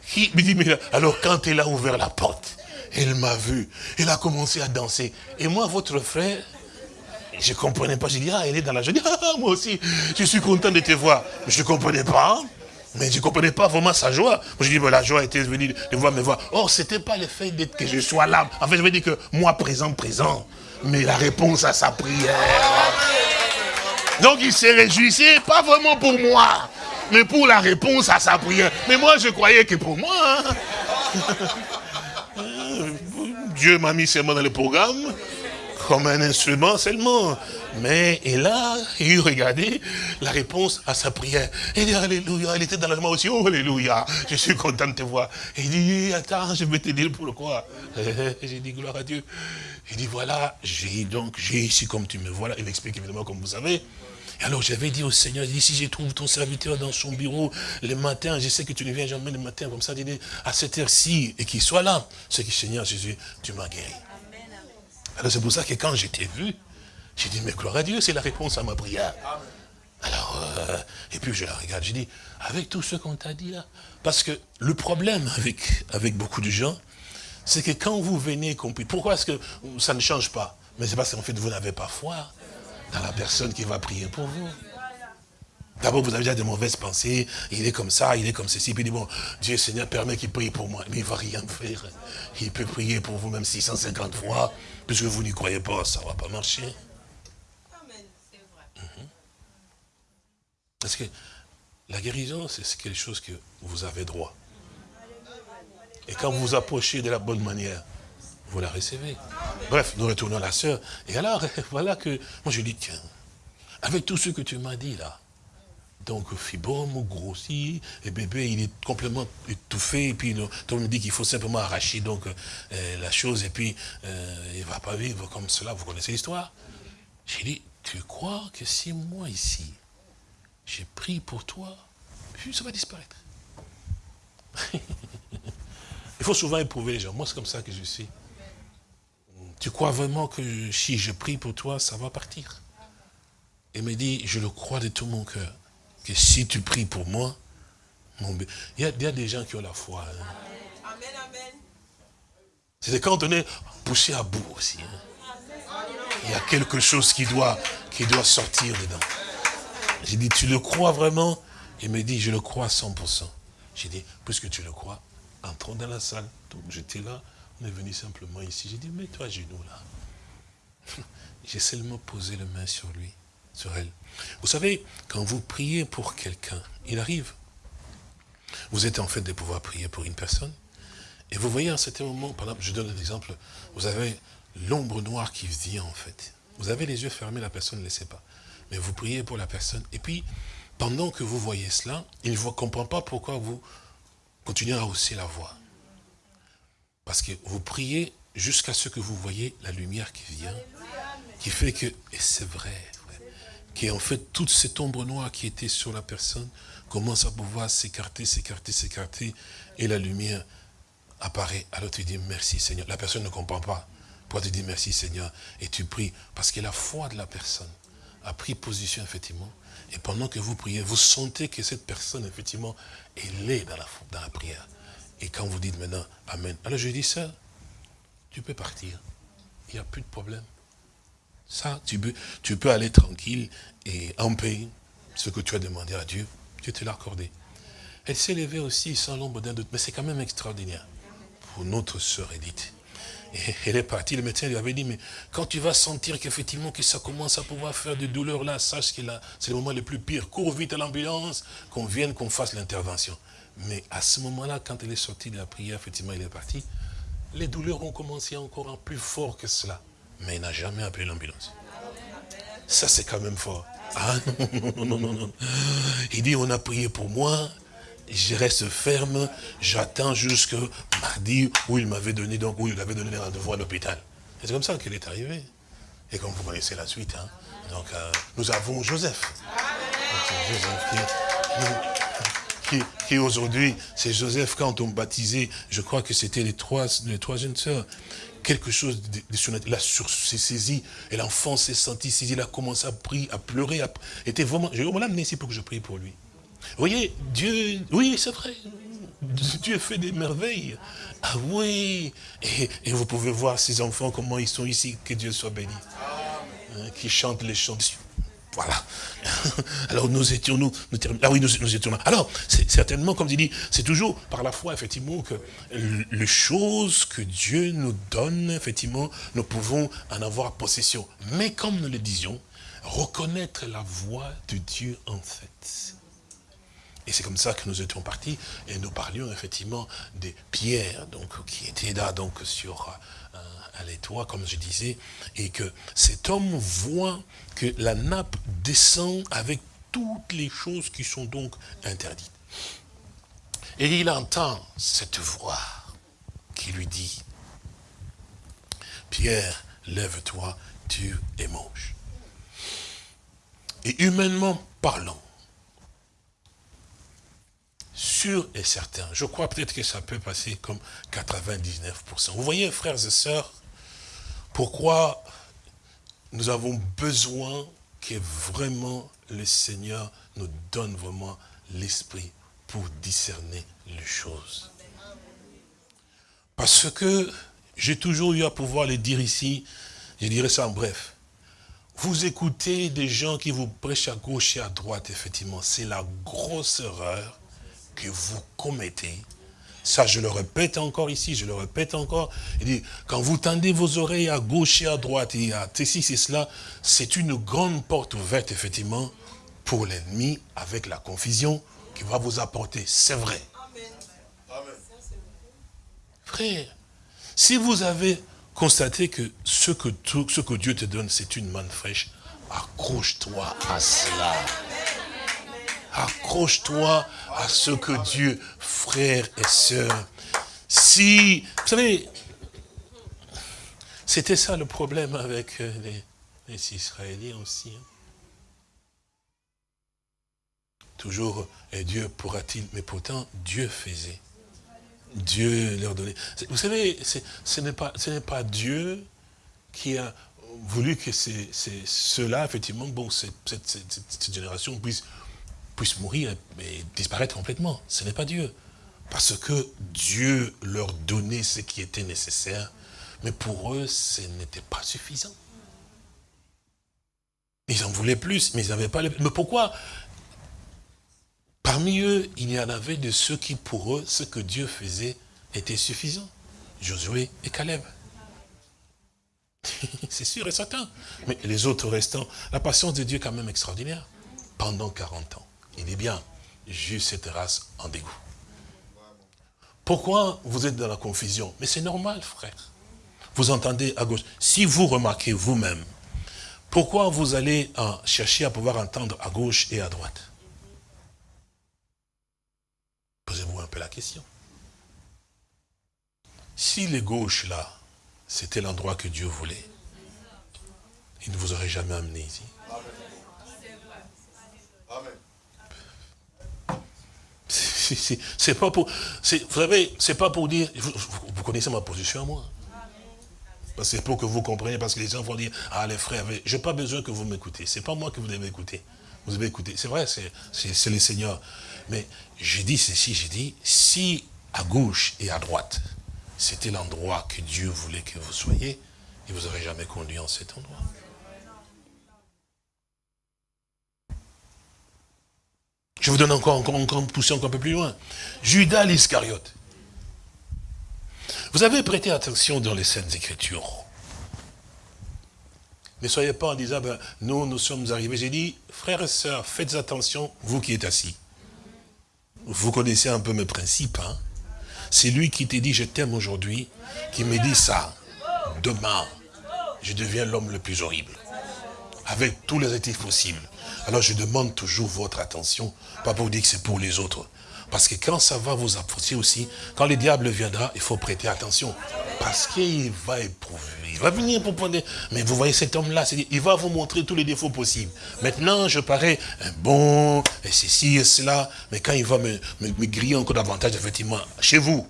S3: qui me dit, mais alors quand elle a ouvert la porte, elle m'a vu, elle a commencé à danser. Et moi, votre frère, je ne comprenais pas. J'ai dit, ah, elle est dans la joie. Je dis, ah, moi aussi, je suis content de te voir. Je ne comprenais pas. Mais je ne comprenais pas vraiment sa joie. Je dis, la joie était venue de voir me voir. Or, ce n'était pas le fait d'être que je sois là. En fait, je veux dire que moi, présent, présent. Mais la réponse à sa prière. Donc, il s'est réjouissait, pas vraiment pour moi, mais pour la réponse à sa prière. Mais moi, je croyais que pour moi. Hein. Dieu m'a mis seulement dans le programme comme un instrument seulement. Mais il a eu regardé la réponse à sa prière. Il dit Alléluia, il était dans la joie aussi. Oh Alléluia, je suis content de te voir. il dit, attends, je vais te dire pourquoi. J'ai dit gloire à Dieu. Il dit, voilà, j'ai donc, j'ai ici comme tu me vois là. Il explique évidemment comme vous savez. Et alors j'avais dit au Seigneur, dit, si je trouve ton serviteur dans son bureau le matin, je sais que tu ne viens jamais le matin comme ça, dit, à cette heure-ci, et qu'il soit là. C'est que Seigneur Jésus, tu m'as guéri. Alors c'est pour ça que quand j'étais vu, j'ai dit, mais gloire à Dieu, c'est la réponse à ma prière. Alors, euh, et puis je la regarde, j'ai dit, avec tout ce qu'on t'a dit là, parce que le problème avec, avec beaucoup de gens, c'est que quand vous venez, pourquoi est-ce que ça ne change pas? Mais c'est parce qu'en fait, vous n'avez pas foi dans la personne qui va prier pour vous. D'abord, vous avez déjà des mauvaises pensées, il est comme ça, il est comme ceci, puis il dit, bon, Dieu Seigneur permet qu'il prie pour moi, mais il ne va rien faire. Il peut prier pour vous même 650 fois, puisque vous n'y croyez pas, ça ne va pas marcher. Amen, c'est vrai. Parce que la guérison, c'est quelque chose que vous avez droit. Et quand vous vous approchez de la bonne manière, vous la recevez. Bref, nous retournons à la sœur. Et alors, voilà que, moi je dis, tiens, avec tout ce que tu m'as dit là, donc fibrome, grossi, et bébé, il est complètement étouffé, et puis on me dit qu'il faut simplement arracher donc euh, la chose, et puis euh, il ne va pas vivre comme cela, vous connaissez l'histoire? J'ai dit, tu crois que si moi ici, j'ai pris pour toi, puis ça va disparaître. il faut souvent éprouver les gens, moi c'est comme ça que je suis. Tu crois vraiment que si je prie pour toi, ça va partir? Il me dit, je le crois de tout mon cœur que si tu pries pour moi, mon il, y a, des gens qui ont la foi. Hein. C'est quand on est poussé à bout aussi. Hein. Il y a quelque chose qui doit, qui doit sortir dedans. J'ai dit, tu le crois vraiment? Il me dit, je le crois à 100%. J'ai dit, puisque tu le crois, entrons dans la salle. Donc j'étais là, est venu simplement ici. J'ai dit, mets-toi à genoux là. J'ai seulement posé la main sur lui, sur elle. Vous savez, quand vous priez pour quelqu'un, il arrive. Vous êtes en fait de pouvoir prier pour une personne. Et vous voyez à un certain moment, par exemple, je donne un exemple, vous avez l'ombre noire qui vient en fait. Vous avez les yeux fermés, la personne ne le sait pas. Mais vous priez pour la personne. Et puis, pendant que vous voyez cela, il ne comprend pas pourquoi vous continuez à hausser la voix. Parce que vous priez jusqu'à ce que vous voyez la lumière qui vient, qui fait que, et c'est vrai, qui en fait toute cette ombre noire qui était sur la personne commence à pouvoir s'écarter, s'écarter, s'écarter, et la lumière apparaît. Alors tu dis merci Seigneur. La personne ne comprend pas. Pourquoi tu dis merci Seigneur? Et tu pries, parce que la foi de la personne a pris position effectivement. Et pendant que vous priez, vous sentez que cette personne, effectivement, elle est dans dans la prière. Et quand vous dites maintenant Amen, alors je dis ça, tu peux partir. Il n'y a plus de problème. Ça, tu peux, aller tranquille et en paix. Ce que tu as demandé à Dieu, Dieu te l'a accordé. Elle s'est levée aussi sans l'ombre d'un doute. Mais c'est quand même extraordinaire pour notre sœur Edith. Elle est partie, le médecin lui avait dit, mais quand tu vas sentir qu'effectivement que ça commence à pouvoir faire des douleurs là, sache que là, c'est le moment le plus pire. Cours vite à l'ambulance, qu'on vienne, qu'on fasse l'intervention. Mais à ce moment-là, quand elle est sortie de la prière, effectivement, elle est partie, les douleurs ont commencé encore en plus fort que cela mais il n'a jamais appelé l'ambulance. Ça, c'est quand même fort. Ah non, non, non, non, Il dit, on a prié pour moi, je reste ferme, j'attends jusqu'à mardi où il m'avait donné, donc où il avait donné rendez-vous à l'hôpital. C'est comme ça qu'il est arrivé. Et comme vous connaissez la suite, hein. donc euh, nous avons Joseph. qui, qui, aujourd'hui, c'est Joseph, quand on baptisait, je crois que c'était les trois, les trois jeunes sœurs, quelque chose de, surnaturel. La s'est saisi, et l'enfant s'est senti saisi, il a commencé à prier, à pleurer. À, était vraiment, je vais l'amener ici pour que je prie pour lui. Vous voyez, Dieu, oui, c'est vrai. Dieu fait des merveilles. Ah oui. Et, vous pouvez voir ces enfants, comment ils sont ici. Que Dieu soit béni. Hein, qui chantent les chants voilà. Alors nous étions, nous, nous ah oui, nous, étions là. Alors, c'est certainement, comme je dis, c'est toujours par la foi, effectivement, que les choses que Dieu nous donne, effectivement, nous pouvons en avoir possession. Mais comme nous le disions, reconnaître la voix de Dieu en fait. Et c'est comme ça que nous étions partis et nous parlions effectivement des pierres donc, qui étaient là donc sur à l'étoile, comme je disais, et que cet homme voit que la nappe descend avec toutes les choses qui sont donc interdites. Et il entend cette voix qui lui dit, Pierre, lève-toi, tu es moche. Et humainement parlant, sûr et certain, je crois peut-être que ça peut passer comme 99%. Vous voyez, frères et sœurs, pourquoi nous avons besoin que vraiment le Seigneur nous donne vraiment l'esprit pour discerner les choses. Parce que j'ai toujours eu à pouvoir le dire ici, je dirais ça en bref. Vous écoutez des gens qui vous prêchent à gauche et à droite, effectivement, c'est la grosse erreur que vous commettez ça, je le répète encore ici, je le répète encore. Il dit, quand vous tendez vos oreilles à gauche et à droite, et à ceci, c'est cela, c'est une grande porte ouverte, effectivement, pour l'ennemi, avec la confusion qu'il va vous apporter. C'est vrai. Frère, si vous avez constaté que ce que, tout, ce que Dieu te donne, c'est une manne fraîche, accroche-toi à cela. Accroche-toi à ce que Dieu, frères et sœurs, si, vous savez, c'était ça le problème avec euh, les, Israéliens aussi. Hein. Toujours, et Dieu pourra-t-il, mais pourtant Dieu faisait. Dieu leur donnait. Vous savez, ce n'est pas, Dieu qui a voulu que ceux-là, effectivement, bon, cette, génération puisse puissent mourir et disparaître complètement. Ce n'est pas Dieu. Parce que Dieu leur donnait ce qui était nécessaire, mais pour eux, ce n'était pas suffisant. Ils en voulaient plus, mais ils n'avaient pas les... Mais pourquoi? Parmi eux, il y en avait de ceux qui, pour eux, ce que Dieu faisait était suffisant. Josué et Caleb. C'est sûr et certain. Mais les autres restants, la patience de Dieu est quand même extraordinaire. Pendant 40 ans. Il dit bien, juste cette race en dégoût. Pourquoi vous êtes dans la confusion? Mais c'est normal, frère. Vous entendez à gauche. Si vous remarquez vous-même, pourquoi vous allez chercher à pouvoir entendre à gauche et à droite? Posez-vous un peu la question. Si les gauches, là, c'était l'endroit que Dieu voulait, il ne vous aurait jamais amené ici. Amen. C'est pas pour, vous savez, c'est pas pour dire, vous, connaissez ma position à moi. C'est pour que vous compreniez, parce que les gens vont dire, ah les frères, je n'ai pas besoin que vous m'écoutez. C'est pas moi que vous devez écouter. Vous devez écouter. C'est vrai, c'est le Seigneur. Mais j'ai dit ceci, j'ai dit, si à gauche et à droite, c'était l'endroit que Dieu voulait que vous soyez, il vous aurait jamais conduit en cet endroit. Je vous donne encore, encore, encore, pousser encore un peu plus loin. Judas l'Iscariote. Vous avez prêté attention dans les scènes Écritures. Ne soyez pas en disant, ben, nous, nous sommes arrivés. J'ai dit, frères et sœurs, faites attention, vous qui êtes assis. Vous connaissez un peu mes principes. Hein? C'est lui qui t'a dit, je t'aime aujourd'hui, qui me dit ça. Demain, je deviens l'homme le plus horrible. Avec tous les actifs possibles. Alors je demande toujours votre attention, pas pour dire que c'est pour les autres. Parce que quand ça va vous approcher aussi, quand le diable viendra, il faut prêter attention. Parce qu'il va éprouver, il va venir pour prendre... Mais vous voyez cet homme-là, il va vous montrer tous les défauts possibles. Maintenant, je parais bon, et ceci et cela, mais quand il va me, griller encore davantage, effectivement, chez vous,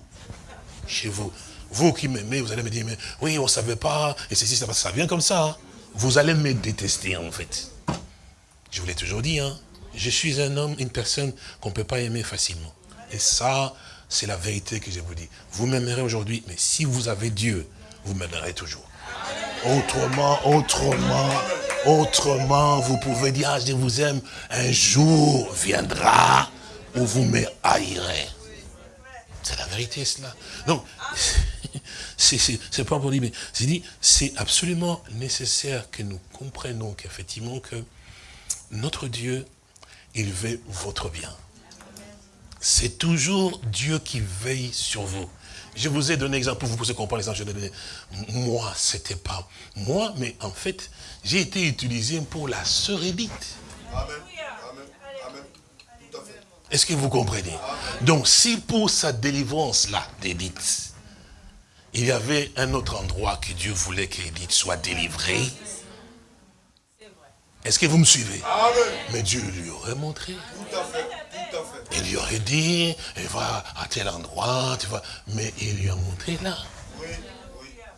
S3: chez vous, vous qui m'aimez, vous allez me dire, mais oui, on ne savait pas, et ceci, ça, vient comme ça. Hein. Vous allez me détester, en fait. Je vous l'ai toujours dit, hein. je suis un homme, une personne qu'on ne peut pas aimer facilement. Et ça, c'est la vérité que je vous dis. Vous m'aimerez aujourd'hui, mais si vous avez Dieu, vous m'aimerez toujours. Autrement, autrement, autrement, vous pouvez dire, ah, je vous aime, un jour viendra où vous me haïrez. C'est la vérité, cela. Donc, c'est pas pour dire, mais c'est dit, c'est absolument nécessaire que nous comprenions qu'effectivement que notre Dieu, il veut votre bien. C'est toujours Dieu qui veille sur vous. Je vous ai donné exemple pour vous pouvez comprendre l'exemple. Je donné. Moi, c'était pas moi, mais en fait, j'ai été utilisé pour la sœur Edith. Amen. Est-ce que vous comprenez? Donc, si pour sa délivrance-là, d'Edith, il y avait un autre endroit que Dieu voulait qu'Edith soit délivrée, est-ce que vous me suivez? Mais Dieu lui aurait montré. Tout à fait. Il lui aurait dit, il va à tel endroit, tu vois. Mais il lui a montré là.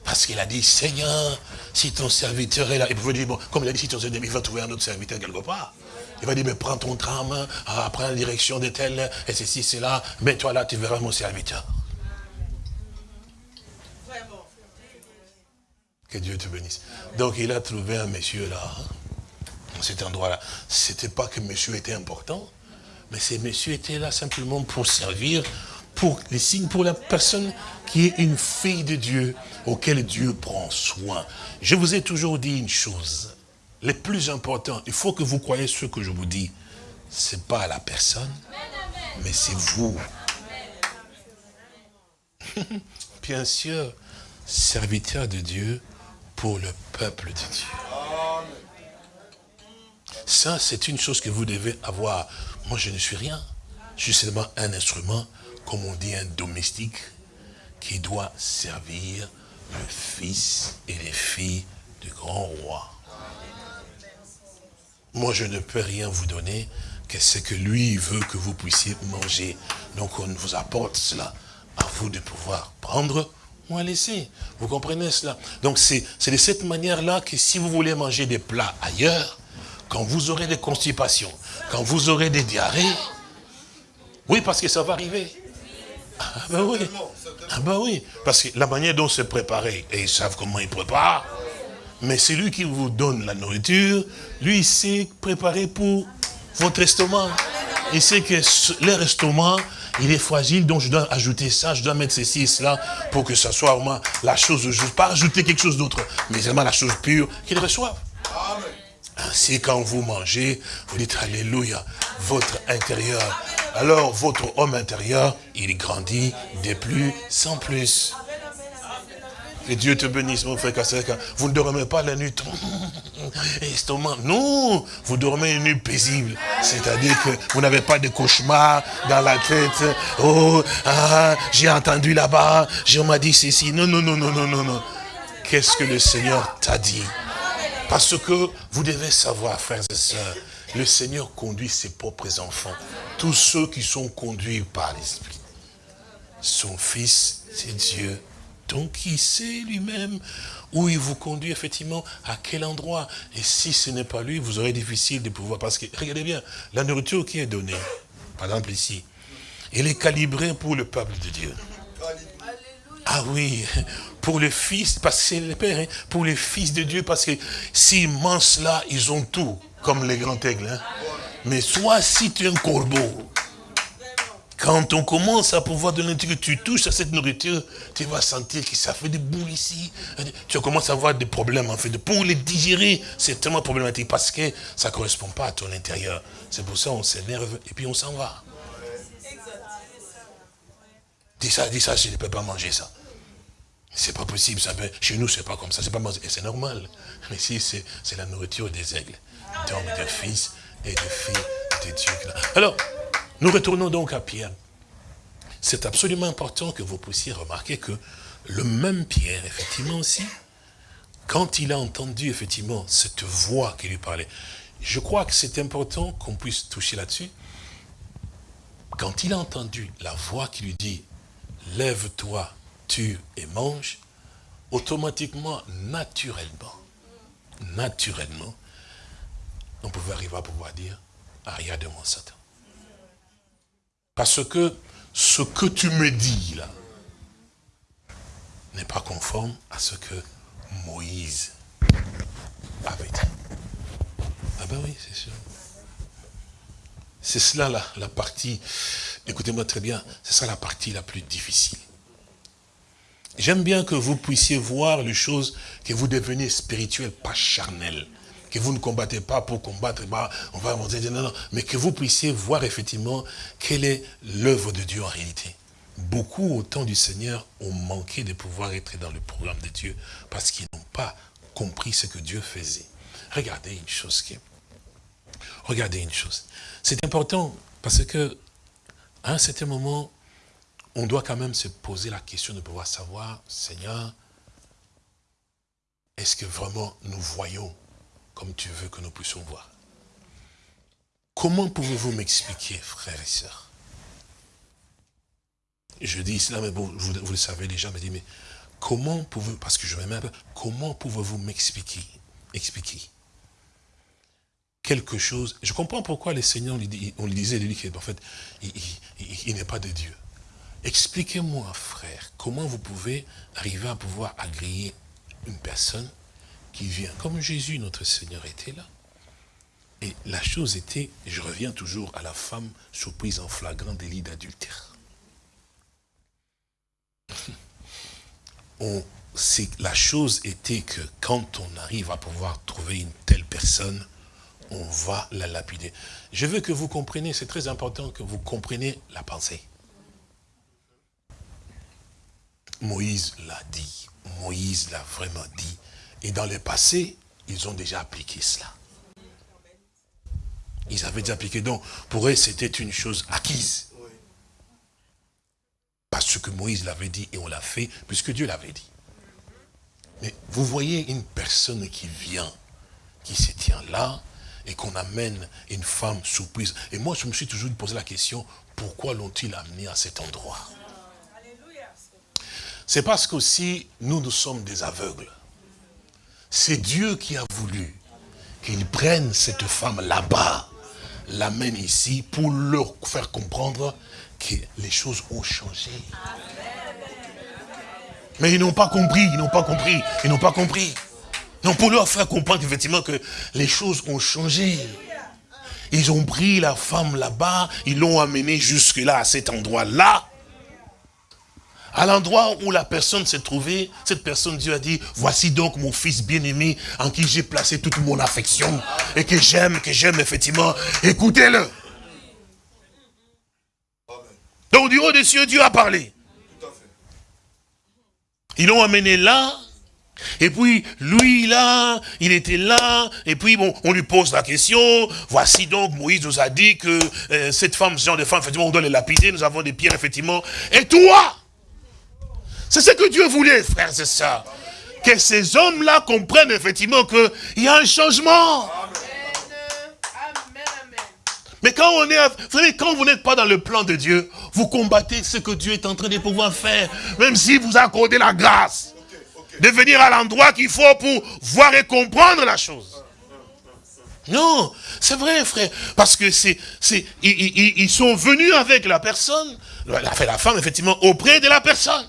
S3: Parce qu'il a dit, Seigneur, si ton serviteur est là, il pouvait dire, bon, comme il a dit, si ton serviteur, il va trouver un autre serviteur quelque part. Il va dire, mais prends ton tram, ah, prends la direction de tel, et ceci, c'est là, mets-toi là, tu verras mon serviteur. Que Dieu te bénisse. Donc il a trouvé un monsieur là, dans cet endroit-là. C'était pas que monsieur était important, mais ces messieurs étaient là simplement pour servir, pour les signes, pour la personne qui est une fille de Dieu, auquel Dieu prend soin. Je vous ai toujours dit une chose. Le plus important, il faut que vous croyez ce que je vous dis. Ce n'est pas la personne, mais c'est vous. Bien sûr, serviteur de Dieu pour le peuple de Dieu. Ça, c'est une chose que vous devez avoir. Moi, je ne suis rien. Je suis seulement un instrument, comme on dit, un domestique, qui doit servir le fils et les filles du grand roi. Moi, je ne peux rien vous donner que ce que lui veut que vous puissiez manger. Donc, on vous apporte cela. À vous de pouvoir prendre ou laisser. Vous comprenez cela? Donc, c'est de cette manière-là que si vous voulez manger des plats ailleurs, quand vous aurez des constipations, quand vous aurez des diarrhées, oui, parce que ça va arriver. Ah ben oui. Ah ben oui. Parce que la manière dont c'est préparé, et ils savent comment ils préparent, mais c'est lui qui vous donne la nourriture, lui, il sait préparer pour votre estomac. Il sait que leur estomac, il est fragile, donc je dois ajouter ça, je dois mettre ceci et cela pour que ça soit vraiment la chose. Pas ajouter quelque chose d'autre, mais vraiment la chose pure qu'ils reçoivent. Amen. Ainsi, quand vous mangez, vous dites Alléluia, votre intérieur. Alors, votre homme intérieur, il grandit de plus sans plus. Que Dieu te bénisse, mon frère Vous ne dormez pas la nuit. Estomac. Non, vous dormez une nuit paisible. C'est-à-dire que vous n'avez pas de cauchemar dans la tête. Oh, ah, j'ai entendu là-bas, je m'a dit ceci. Non, non, non, non, non, non, non. Qu'est-ce que le Seigneur t'a dit? Parce que vous devez savoir, frères et sœurs, le Seigneur conduit ses propres enfants. Tous ceux qui sont conduits par l'Esprit. Son Fils, c'est Dieu. Donc il sait lui-même où il vous conduit effectivement, à quel endroit. Et si ce n'est pas lui, vous aurez difficile de pouvoir... Parce que, regardez bien, la nourriture qui est donnée, par exemple ici, elle est calibrée pour le peuple de Dieu. Ah oui, pour les fils, parce que c'est le Père, hein, pour les fils de Dieu, parce que mangent cela, ils ont tout, comme les grands aigles. Hein. Mais soit si tu es un corbeau, quand on commence à pouvoir donner, que tu touches à cette nourriture, tu vas sentir que ça fait des boules ici. Tu commences à avoir des problèmes, en fait. Pour les digérer, c'est tellement problématique parce que ça ne correspond pas à ton intérieur. C'est pour ça qu'on s'énerve et puis on s'en va. Dis ça, dis ça, je ne peux pas manger ça. C'est pas possible, ça chez nous, c'est pas comme ça, c'est pas c'est normal. Mais si c'est la nourriture des aigles, donc des fils et des filles de Dieu. Alors, nous retournons donc à Pierre. C'est absolument important que vous puissiez remarquer que le même Pierre, effectivement aussi, quand il a entendu effectivement cette voix qui lui parlait, je crois que c'est important qu'on puisse toucher là-dessus. Quand il a entendu la voix qui lui dit, lève-toi, tue et mange, automatiquement, naturellement, naturellement, on pouvait arriver à pouvoir dire, arrière de mon Satan. Parce que ce que tu me dis là n'est pas conforme à ce que Moïse avait dit. Ah ben oui, c'est sûr. C'est cela la, la partie, écoutez-moi très bien, c'est ça la partie la plus difficile. J'aime bien que vous puissiez voir les choses, que vous devenez spirituel, pas charnel. Que vous ne combattez pas pour combattre, bah, on va dire non, non, mais que vous puissiez voir effectivement quelle est l'œuvre de Dieu en réalité. Beaucoup au temps du Seigneur ont manqué de pouvoir être dans le programme de Dieu parce qu'ils n'ont pas compris ce que Dieu faisait. Regardez une chose qui Regardez une chose. C'est important parce que, à un certain moment, on doit quand même se poser la question de pouvoir savoir, Seigneur, est-ce que vraiment nous voyons comme tu veux que nous puissions voir? Comment pouvez-vous m'expliquer, frères et sœurs? Je dis cela, mais bon, vous, le savez déjà, mais, mais comment pouvez-vous, parce que je un peu, comment pouvez-vous m'expliquer expliquer quelque chose? Je comprends pourquoi les seigneurs, on lui disait, lui, en fait, il, n'est pas de Dieu. Expliquez-moi, frère, comment vous pouvez arriver à pouvoir agréer une personne qui vient, comme Jésus, notre Seigneur, était là. Et la chose était, je reviens toujours à la femme surprise en flagrant délit d'adultère. la chose était que quand on arrive à pouvoir trouver une telle personne, on va la lapider. Je veux que vous compreniez, c'est très important que vous compreniez la pensée. Moïse l'a dit, Moïse l'a vraiment dit. Et dans le passé, ils ont déjà appliqué cela. Ils avaient déjà appliqué. Donc, pour eux, c'était une chose acquise. Parce que Moïse l'avait dit et on l'a fait, puisque Dieu l'avait dit. Mais vous voyez une personne qui vient, qui se tient là, et qu'on amène une femme surprise. Et moi, je me suis toujours posé la question, pourquoi l'ont-ils amené à cet endroit? C'est parce qu'aussi, nous, nous sommes des aveugles. C'est Dieu qui a voulu qu'il prenne cette femme là-bas, l'amène ici, pour leur faire comprendre que les choses ont changé. Mais ils n'ont pas compris, ils n'ont pas compris, ils n'ont pas compris. Donc pour leur faire comprendre effectivement que les choses ont changé. Ils ont pris la femme là-bas, ils l'ont amenée jusque-là, à cet endroit-là. À l'endroit où la personne s'est trouvée, cette personne, Dieu a dit, voici donc mon fils bien-aimé en qui j'ai placé toute mon affection et que j'aime, que j'aime effectivement. Écoutez-le. Donc du haut des cieux, Dieu a parlé. Ils l'ont amené là, et puis, lui, là, il était là, et puis, bon, on lui pose la question, voici donc, Moïse nous a dit que euh, cette femme, ce genre de femme, effectivement, on doit les lapider, nous avons des pierres, effectivement. Et toi C'est ce que Dieu voulait, frère, c'est ça. Que ces hommes-là comprennent, effectivement, qu'il y a un changement. Mais quand on est, vous savez, quand vous n'êtes pas dans le plan de Dieu, vous combattez ce que Dieu est en train de pouvoir faire, même si vous accordez la grâce de venir à l'endroit qu'il faut pour voir et comprendre la chose. Non, c'est vrai, frère. Parce que c'est, c'est, ils, sont venus avec la personne, la, la femme, effectivement, auprès de la personne.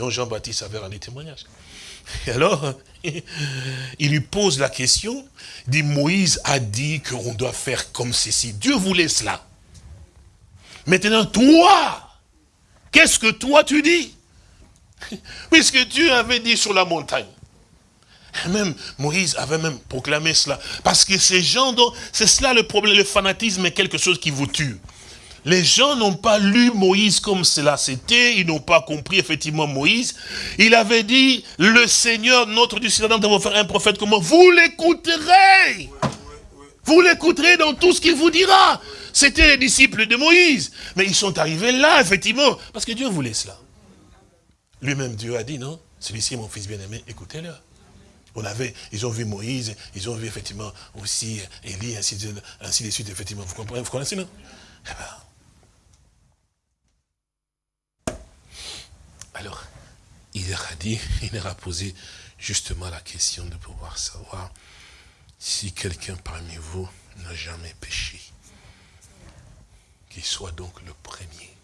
S3: Dont Jean-Baptiste avait rendu témoignage. Et alors, il lui pose la question, dit Moïse a dit qu'on doit faire comme ceci. Dieu voulait cela. Maintenant, toi, qu'est-ce que toi tu dis? Puisque Dieu avait dit sur la montagne. même Moïse avait même proclamé cela. Parce que ces gens, c'est cela le problème, le fanatisme est quelque chose qui vous tue. Les gens n'ont pas lu Moïse comme cela c'était, ils n'ont pas compris effectivement Moïse. Il avait dit, le Seigneur, notre Dieu, c'est vous faire un prophète comment Vous l'écouterez Vous l'écouterez dans tout ce qu'il vous dira. C'était les disciples de Moïse. Mais ils sont arrivés là, effectivement, parce que Dieu voulait cela. Lui-même, Dieu a dit, non Celui-ci mon fils bien-aimé, écoutez-le. On avait, ils ont vu Moïse, ils ont vu effectivement aussi Élie, ainsi de, ainsi de suite, effectivement. Vous comprenez, vous connaissez, non? Eh ben. Alors, il leur a dit, il leur a posé justement la question de pouvoir savoir si quelqu'un parmi vous n'a jamais péché, qu'il soit donc le premier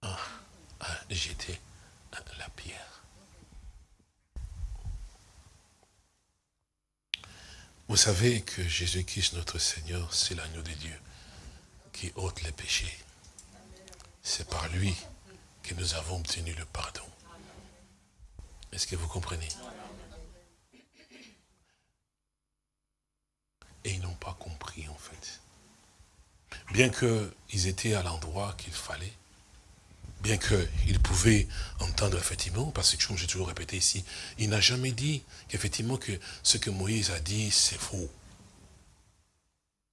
S3: à, jeter la pierre. Vous savez que Jésus-Christ, notre Seigneur, c'est l'agneau de Dieu qui ôte les péchés. C'est par lui que nous avons obtenu le pardon. Est-ce que vous comprenez? Et ils n'ont pas compris en fait. Bien qu'ils étaient à l'endroit qu'il fallait, bien qu'ils pouvaient entendre effectivement, parce que comme j'ai toujours répété ici, il n'a jamais dit qu'effectivement que ce que Moïse a dit, c'est faux.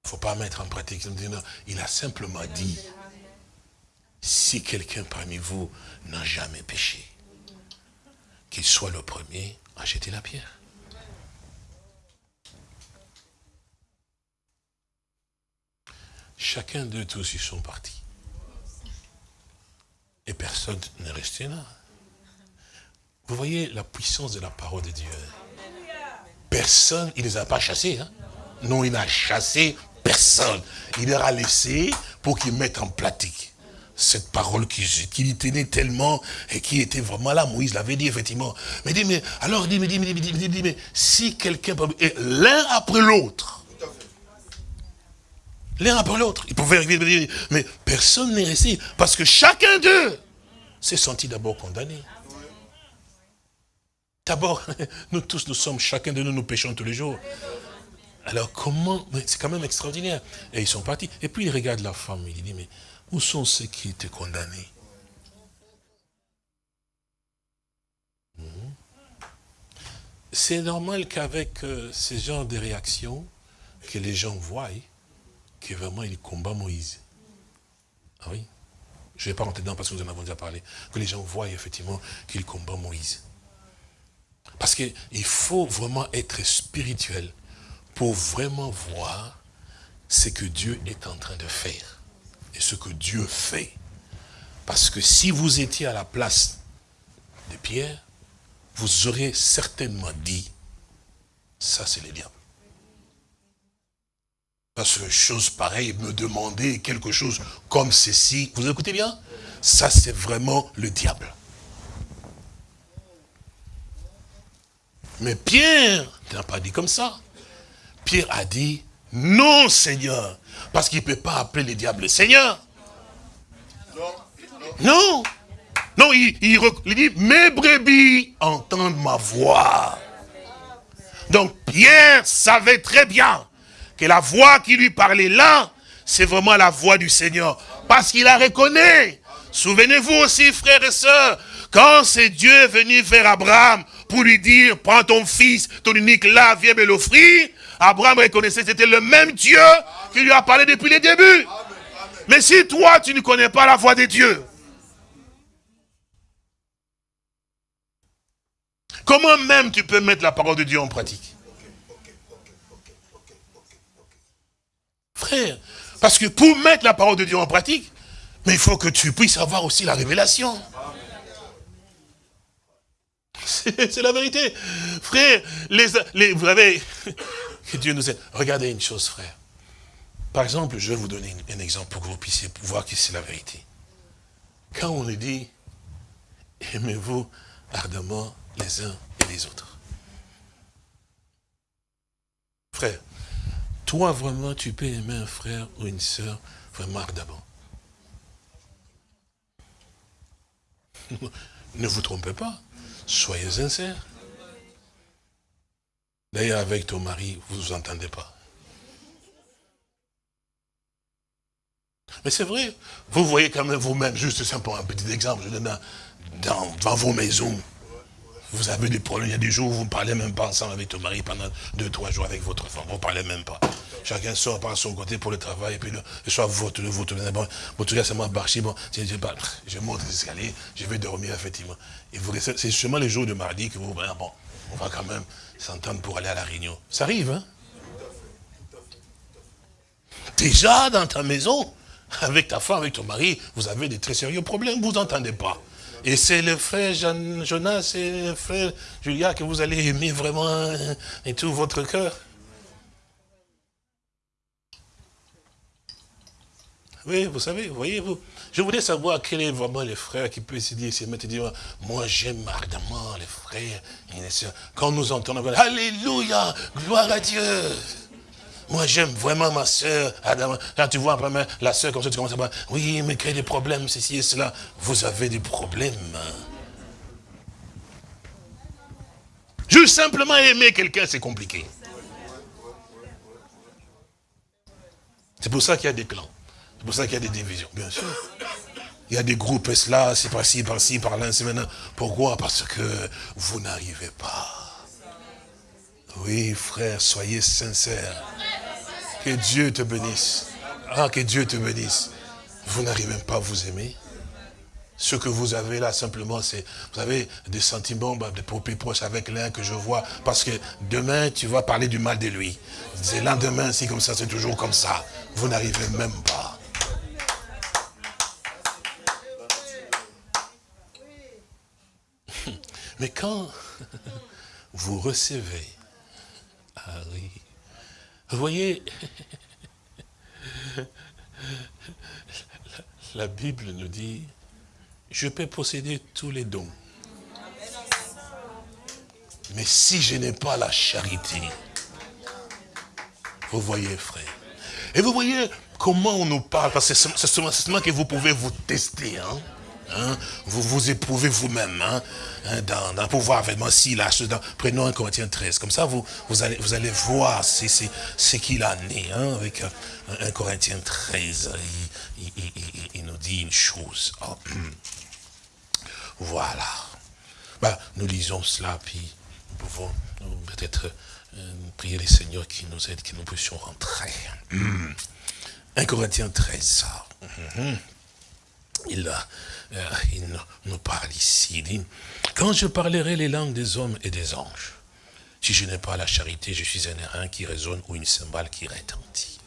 S3: Il ne faut pas mettre en pratique. Il a simplement dit, si quelqu'un parmi vous n'a jamais péché, qu'il soit le premier à jeter la pierre. Chacun d'eux tous, ils sont partis. Et personne n'est resté là. Vous voyez la puissance de la parole de Dieu. Personne, il ne les a pas chassés. Hein. Non, il n'a chassé personne. Il leur a laissé pour qu'ils mettent en pratique cette parole qui, qui tenait tellement et qui était vraiment là, Moïse l'avait dit effectivement. Mais dit, mais alors, dit, mais, dit, mais, dit, mais, mais si quelqu'un, l'un après l'autre, l'un après l'autre. Il pouvait arriver, mais personne n'est resté, parce que chacun d'eux s'est senti d'abord condamné. D'abord, nous tous, nous sommes, chacun de nous, nous péchons tous les jours. Alors comment, c'est quand même extraordinaire. Et ils sont partis. Et puis il regarde la femme, il dit, mais où sont ceux qui étaient condamnés hmm? C'est normal qu'avec euh, ce genre de réactions, que les gens voient que vraiment il combat Moïse. Ah oui? Je ne vais pas rentrer dedans parce que nous en avons déjà parlé. Que les gens voient effectivement qu'il combat Moïse. Parce qu'il faut vraiment être spirituel pour vraiment voir ce que Dieu est en train de faire. Et ce que Dieu fait. Parce que si vous étiez à la place de Pierre, vous aurez certainement dit, ça c'est le diable. Parce que chose pareille, me demander quelque chose comme ceci, vous écoutez bien? Ça, c'est vraiment le diable. Mais Pierre n'a pas dit comme ça. Pierre a dit, non Seigneur, parce qu'il ne peut pas appeler le diable Seigneur. Non. Non, il, il dit, mes brebis entendent ma voix. Donc Pierre savait très bien que la voix qui lui parlait là, c'est vraiment la voix du Seigneur. Parce qu'il la reconnaît. Souvenez-vous aussi, frères et sœurs, quand c'est Dieu venu vers Abraham pour lui dire, prends ton fils, ton unique là, viens me l'offrir, Abraham reconnaissait que c'était le même Dieu qui lui a parlé depuis le début. Mais si toi, tu ne connais pas la voix de Dieu, comment même tu peux mettre la parole de Dieu en pratique? Frère, parce que pour mettre la parole de Dieu en pratique, mais il faut que tu puisses avoir aussi la révélation. C'est la vérité. Frère, les, vous avez... Dieu nous aide. Regardez une chose, frère. Par exemple, je vais vous donner un exemple pour que vous puissiez voir que c'est la vérité. Quand on nous dit, aimez-vous ardemment les uns et les autres. Frère, toi, vraiment, tu peux aimer un frère ou une soeur vraiment ardemment. ne vous trompez pas. Soyez sincères. D'ailleurs, avec ton mari, vous ne vous entendez pas. Mais c'est vrai, vous voyez quand même vous-même, juste simplement un petit exemple, je donne dans, dans vos maisons, vous avez des problèmes, il y a des jours où vous ne parlez même pas ensemble avec ton mari pendant deux, trois jours avec votre femme, vous ne parlez même pas. Chacun sort par son côté pour le travail, et puis le, soir, vous votre, votre, bon, votre gars, c'est moi, bon, je, je, monte les escaliers, je vais dormir, effectivement. Et vous c'est seulement les jours de mardi que vous, bon, on va quand même s'entendent pour aller à la réunion. Ça arrive, hein? Déjà, dans ta maison, avec ta femme, avec ton mari, vous avez des très sérieux problèmes, vous n'entendez pas. Et c'est le frère Jonas et le frère Julia que vous allez aimer vraiment hein, et tout votre cœur. Oui, vous savez, voyez-vous, je voudrais savoir quel est vraiment les frères qui peuvent se dire, se dire, moi j'aime ardemment les frères et les sœurs. Quand nous entendons, Alléluia, gloire à Dieu. Moi j'aime vraiment ma soeur. Quand tu vois après la soeur comme ça, tu commences à dire, oui, mais quel est des problèmes, ceci et cela? Vous avez des problèmes. Juste simplement aimer quelqu'un, c'est compliqué. C'est pour ça qu'il y a des clans. C'est pour ça qu'il y a des divisions, bien sûr. Il y a des groupes, là, c'est par-ci, par-ci, par-là, c'est maintenant. Pourquoi? Parce que vous n'arrivez pas. Oui, frère, soyez sincères. Que Dieu te bénisse. Ah, que Dieu te bénisse. Vous n'arrivez pas à vous aimer. Ce que vous avez là, simplement, c'est, vous avez des sentiments bah, de propres proches avec l'un que je vois, parce que demain, tu vas parler du mal de lui. C'est lendemain, c'est comme ça, c'est toujours comme ça. Vous n'arrivez même pas. Mais quand vous recevez, ah vous voyez, la Bible nous dit, je peux posséder tous les dons. Mais si je n'ai pas la charité, vous voyez, frère. Et vous voyez comment on nous parle, parce que c'est seulement que vous pouvez vous tester. Hein? Hein? Vous vous éprouvez vous-même hein? hein dans, dans pouvoir vraiment si là, prenons un Corinthiens 13, comme ça vous, vous, allez, vous allez voir ce qu'il en est hein? avec un, un, Corinthiens 13. Il, il, nous dit une chose. Oh. Voilà. Bah, nous lisons cela, puis nous pouvons peut-être euh, prier les seigneurs qui nous aident, que nous puissions rentrer. 1 Corinthiens 13, mm-hmm. il, euh, il, nous parle ici. Il dit, quand je parlerai les langues des hommes et des anges, si je n'ai pas la charité, je suis un airain qui résonne ou une cymbale qui retentit.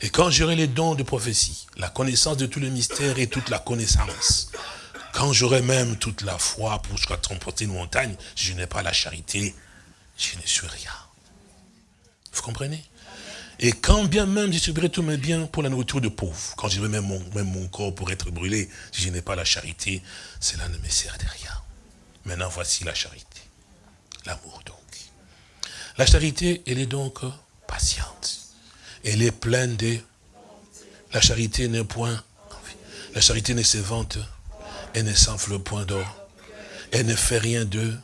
S3: Et quand j'aurai les dons de prophétie, la connaissance de tous les mystères et toute la connaissance, quand j'aurai même toute la foi pour transporter une montagne, si je n'ai pas la charité, je ne suis rien. Vous comprenez? Et quand bien même je subirai tous mes biens pour la nourriture de pauvres, quand je même mon, même mon corps pour être brûlé, si je n'ai pas la charité, cela ne me sert de rien. Maintenant, voici la charité. L'amour donc. La charité, elle est donc patiente. Elle est pleine de... La charité n'est point... La charité ne se vante elle ne s'enfle point d'or. Elle ne fait rien d'eux.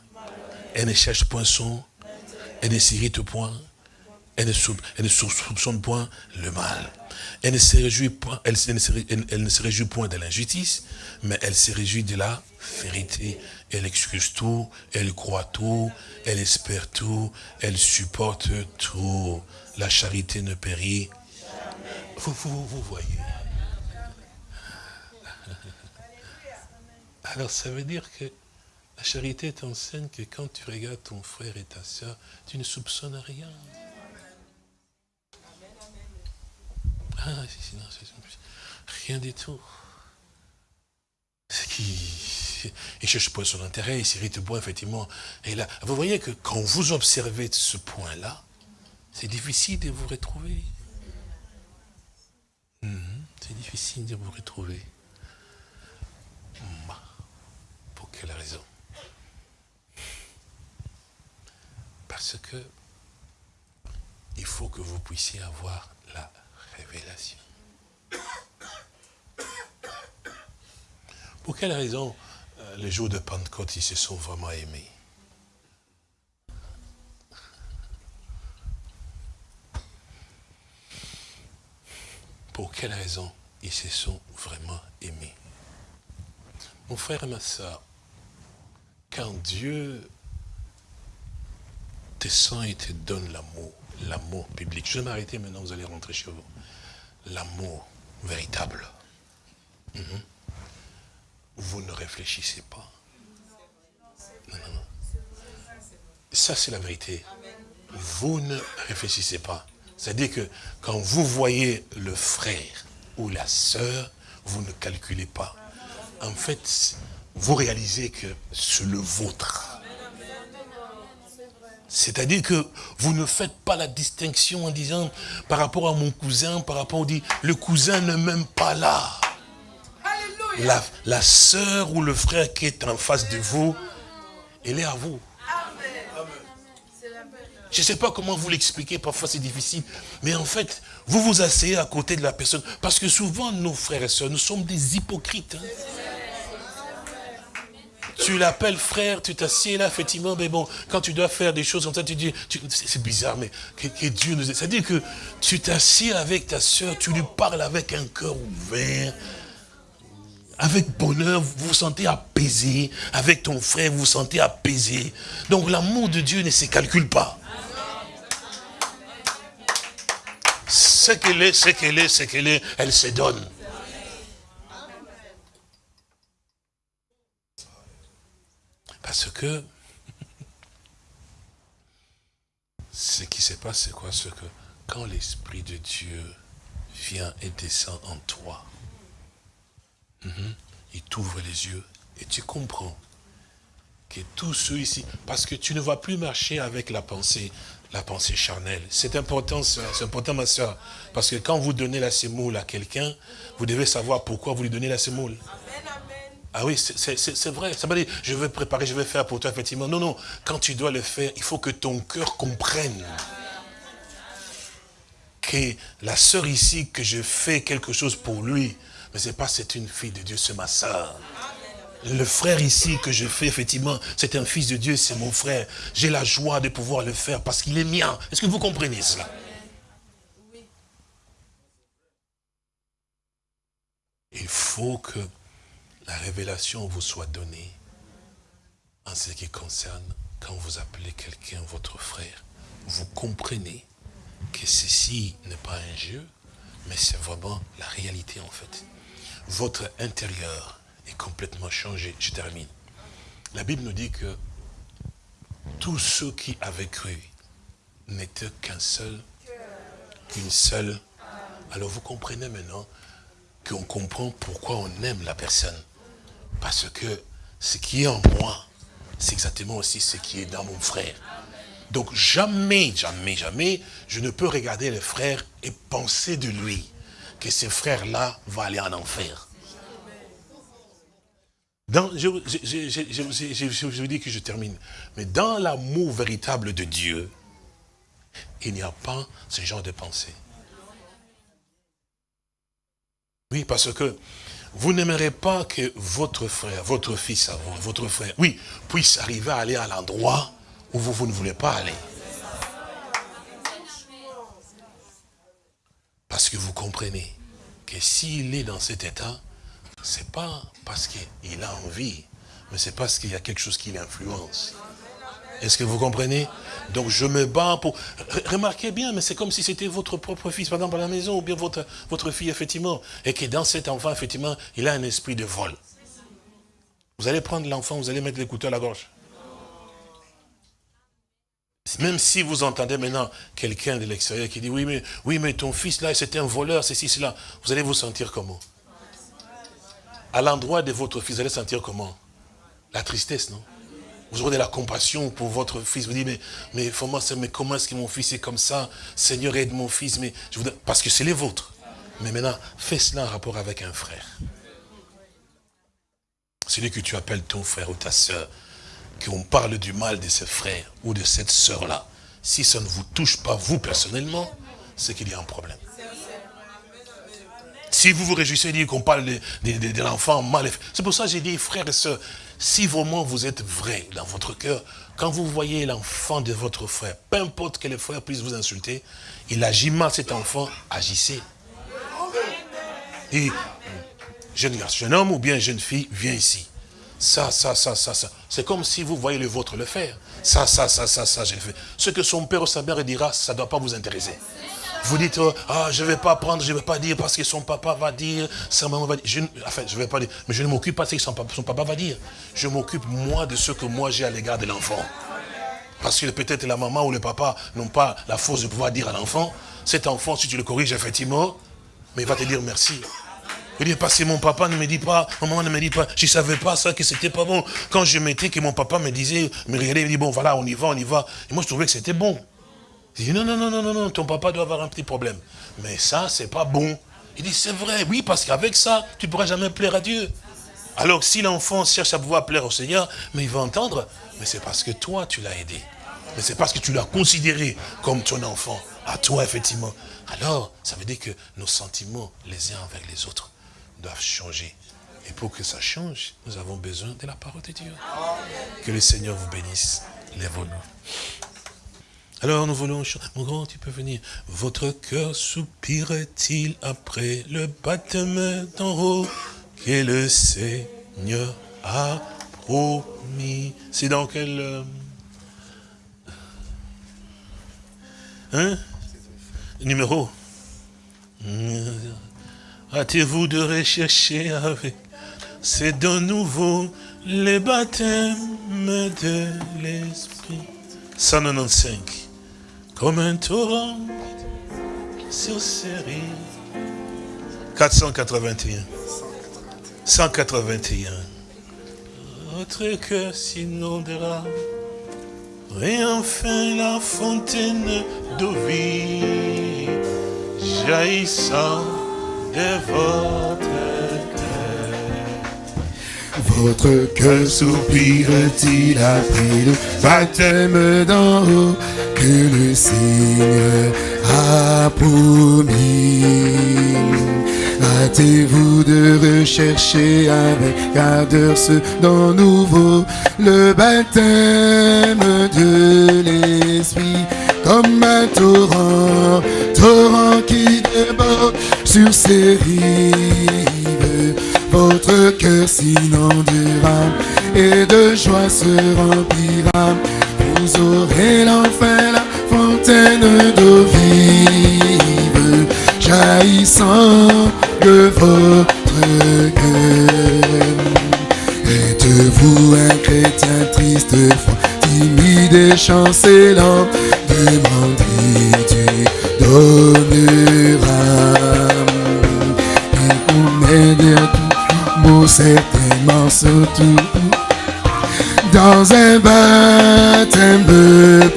S3: Elle ne cherche point son. Elle ne s'irrite point. Elle ne, soupçonne point le mal. Elle ne se réjouit point, elle, ne elle ne se réjouit point de l'injustice, mais elle se réjouit de la vérité. Elle excuse tout, elle croit tout, elle espère tout, elle supporte tout. La charité ne périt. Vous, vous, vous voyez. Alors ça veut dire que la charité t'enseigne que quand tu regardes ton frère et ta soeur, tu ne soupçonnes rien. Ah, sinon, rien du tout. Ce qui, il cherche pas son intérêt, il s'irrite point, effectivement. Et là, vous voyez que quand vous observez ce point-là, c'est difficile de vous retrouver. Mhm, c'est difficile de vous retrouver. Quelle raison? Parce que il faut que vous puissiez avoir la révélation. Pour quelle raison euh, les jours de Pentecôte, ils se sont vraiment aimés Pour quelle raison ils se sont vraiment aimés Mon frère et ma soeur, quand Dieu descend et te donne l'amour, l'amour public. Je vais m'arrêter maintenant, vous allez rentrer chez vous. L'amour véritable. Mhm. Vous ne réfléchissez pas. Ça, c'est la vérité. Vous ne réfléchissez pas. C'est-à-dire que quand vous voyez le frère ou la sœur, vous ne calculez pas. En fait, vous réalisez que c'est le vôtre. C'est-à-dire que vous ne faites pas la distinction en disant, par rapport à mon cousin, par rapport, on dit, le cousin ne m'aime pas là. La, la sœur ou le frère qui est en face de vous, elle est à vous. Je ne sais pas comment vous l'expliquer, parfois c'est difficile. Mais en fait, vous vous asseyez à côté de la personne. Parce que souvent, nos frères et sœurs, nous sommes des hypocrites. Hein. Tu l'appelles frère, tu t'assieds là, effectivement, mais bon, quand tu dois faire des choses comme ça, tu dis, c'est bizarre, mais que, Dieu nous... C'est-à-dire que tu t'assieds avec ta soeur, tu lui parles avec un cœur ouvert, avec bonheur, vous vous sentez apaisé. Avec ton frère, vous vous sentez apaisé. Donc l'amour de Dieu ne se calcule pas. Ce qu'elle est, ce qu'elle est, ce qu'elle est, elle se donne. Parce que ce qui se passe, c'est quoi? Que quand l'Esprit de Dieu vient et descend en toi, mhm, il t'ouvre les yeux et tu comprends que tous ceux ici, parce que tu ne vas plus marcher avec la pensée, la pensée charnelle. C'est important, c'est important ma soeur, parce que quand vous donnez la sémoule à quelqu'un, vous devez savoir pourquoi vous lui donnez la sémoule. Ah oui, c'est vrai. Ça veut dire, je vais préparer, je vais faire pour toi, effectivement. Non, non. Quand tu dois le faire, il faut que ton cœur comprenne que la sœur ici, que je fais quelque chose pour lui, mais c'est pas c'est une fille de Dieu, c'est ma sœur. Le frère ici que je fais, effectivement, c'est un fils de Dieu, c'est mon frère. J'ai la joie de pouvoir le faire parce qu'il est mien. Est-ce que vous comprenez cela? Il faut que la révélation vous soit donnée en ce qui concerne quand vous appelez quelqu'un votre frère. Vous comprenez que ceci n'est pas un jeu, mais c'est vraiment la réalité en fait. Votre intérieur est complètement changé. Je termine. La Bible nous dit que tous ceux qui avaient cru n'étaient qu'un seul, qu'une seule. Alors vous comprenez maintenant qu'on comprend pourquoi on aime la personne. Parce que ce qui est en moi, c'est exactement aussi ce qui est dans mon frère. Donc jamais, jamais, jamais, je ne peux regarder le frère et penser de lui que ce frère-là va aller en enfer. Je, vous dis que je termine. Mais dans l'amour véritable de Dieu, il n'y a pas ce genre de pensée. Oui, parce que vous n'aimerez pas que votre frère, votre fils, votre frère, oui, puisse arriver à aller à l'endroit où vous, ne voulez pas aller. Parce que vous comprenez que s'il est dans cet état, c'est pas parce qu'il a envie, mais c'est parce qu'il y a quelque chose qui l'influence. Est-ce que vous comprenez? Donc je me bats pour... Remarquez bien, mais c'est comme si c'était votre propre fils, par exemple, à la maison, ou bien votre, fille, effectivement. Et que dans cet enfant, effectivement, il a un esprit de vol. Vous allez prendre l'enfant, vous allez mettre l'écouteur à la gorge. Même si vous entendez maintenant quelqu'un de l'extérieur qui dit, oui mais, oui, mais ton fils là, c'était un voleur, ceci, cela. Vous allez vous sentir comment? À l'endroit de votre fils, vous allez sentir comment? La tristesse, non? Vous aurez de la compassion pour votre fils. Vous dites, mais, mais, mais comment est-ce que mon fils est comme ça? Seigneur, aide mon fils. Mais je. Parce que c'est les vôtres. Mais maintenant, fais cela en rapport avec un frère. Celui que tu appelles ton frère ou ta soeur, qu'on parle du mal de ce frère ou de cette soeur-là, si ça ne vous touche pas, vous personnellement, c'est qu'il y a un problème. Si vous vous réjouissez dire qu'on parle de, de l'enfant mal, c'est pour ça que j'ai dit, frères et sœurs, si vraiment vous êtes vrai dans votre cœur, quand vous voyez l'enfant de votre frère, peu importe que le frère puisse vous insulter, il agit mal cet enfant, agissez. Et jeune garçon, jeune homme ou bien jeune fille, viens ici. Ça, ça, ça, ça, ça. C'est comme si vous voyez le vôtre le faire. Ça, ça, ça, ça, ça, j'ai fait. Ce que son père ou sa mère dira, ça ne doit pas vous intéresser. Vous dites, oh, ah, je ne vais pas prendre, je ne vais pas dire parce que son papa va dire, sa maman va dire. Enfin, je vais pas dire, mais je ne m'occupe pas de ce que son papa, va dire. Je m'occupe, moi, de ce que moi j'ai à l'égard de l'enfant. Parce que peut-être la maman ou le papa n'ont pas la force de pouvoir dire à l'enfant, cet enfant, si tu le corriges, effectivement, mais il va te dire merci. Il dit, parce que mon papa ne me dit pas, maman ne me dit pas, je ne savais pas ça, que c'était pas bon. Quand je mettais, que mon papa me disait, me regardait, il me dit, bon, voilà, on y va, on y va. Et moi, je trouvais que c'était bon. Il dit, non, non, non, non, non, non, ton papa doit avoir un petit problème. Mais ça, c'est pas bon. Il dit, c'est vrai, oui, parce qu'avec ça, tu ne pourras jamais plaire à Dieu. Alors, si l'enfant cherche à pouvoir plaire au Seigneur, mais il va entendre, mais c'est parce que toi, tu l'as aidé. Mais c'est parce que tu l'as considéré comme ton enfant, à toi, effectivement. Alors, ça veut dire que nos sentiments, les uns avec les autres, doivent changer. Et pour que ça change, nous avons besoin de la parole de Dieu. Que le Seigneur vous bénisse. Lève-nous. Alors nous voulons Mon grand, tu peux venir. Votre cœur soupire-t-il après le baptême d'en haut? Que le Seigneur a promis C'est dans quel... Euh, hein? Numéro? Hâtez-vous de rechercher avec c'est de nouveau les baptêmes de l'Esprit. 195. Comme un torrent sur série. 481. 181. Votre cœur s'inondera. Et enfin la fontaine d'eau vie jaillissant de votre
S1: votre cœur soupire-t-il après le baptême d'en haut que le Seigneur a promis? Hâtez-vous de rechercher avec ardeur ce dont nouveau le baptême de l'Esprit comme un torrent, torrent qui déborde sur ses rives votre cœur s'inondera et de joie se remplira. Vous aurez l'enfer, la fontaine d'eau vive, jaillissant de votre cœur. Êtes-vous un chrétien triste, froid, timide et chancelant, demandez Dieu donnera. Certainement surtout dans un baptême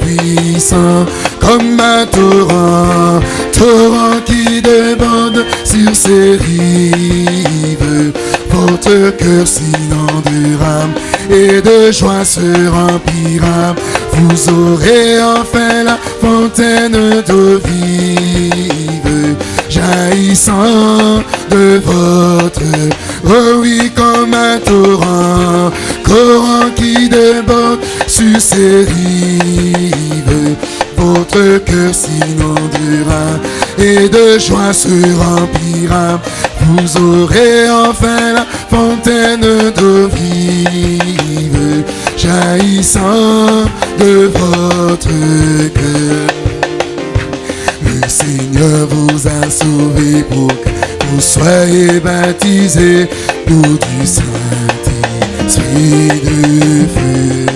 S1: puissant comme un torrent, torrent qui déborde sur ses rives. Votre cœur s'inondera et de joie se remplira. Vous aurez enfin la fontaine d'eau vive jaillissant de votre Oh oui, comme un torrent, courant qui déborde sur ses rives. Votre cœur s'inondera et de joie se remplira. Vous aurez enfin la fontaine d'eau vive, jaillissant de votre cœur. Le Seigneur vous a sauvé pour que vous soyez baptisés, nous du Saint-Esprit de feu.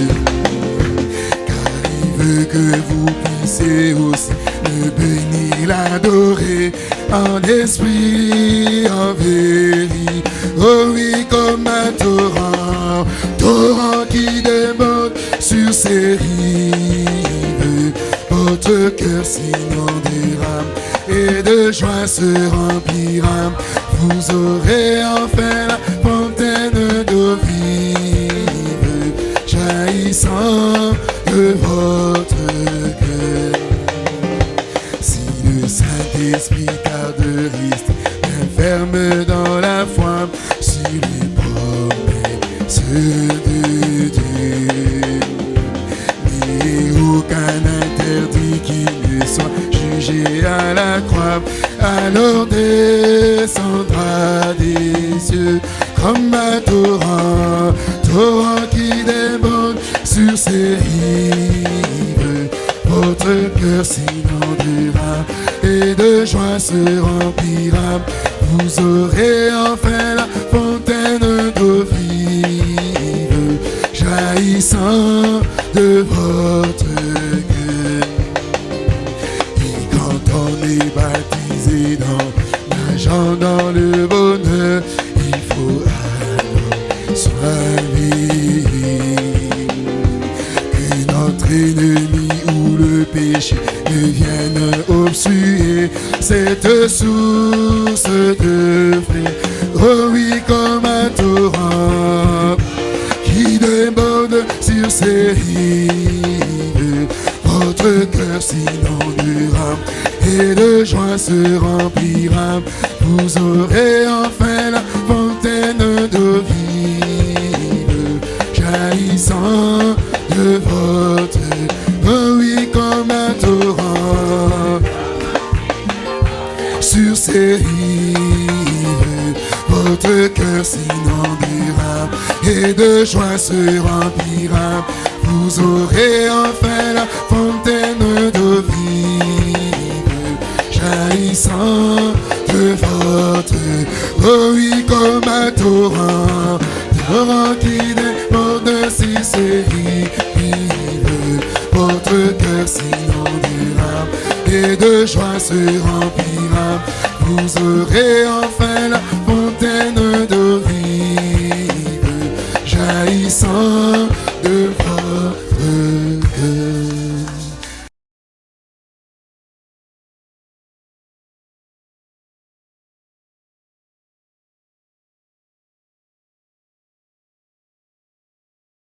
S1: Car il veut que vous puissiez aussi le bénir, l'adorer en esprit, en vérité. Oh oui, comme un torrent, torrent qui déborde sur ses rives. Votre cœur s'inondera et de joie se remplira. Vous aurez enfin la fontaine d'eau vive, jaillissant de votre alors descendra des cieux comme un torrent, torrent qui déborde sur ses rives. Votre cœur s'inondera et de joie se remplira. Vous aurez enfin la fontaine d'eau vive, jaillissant de votre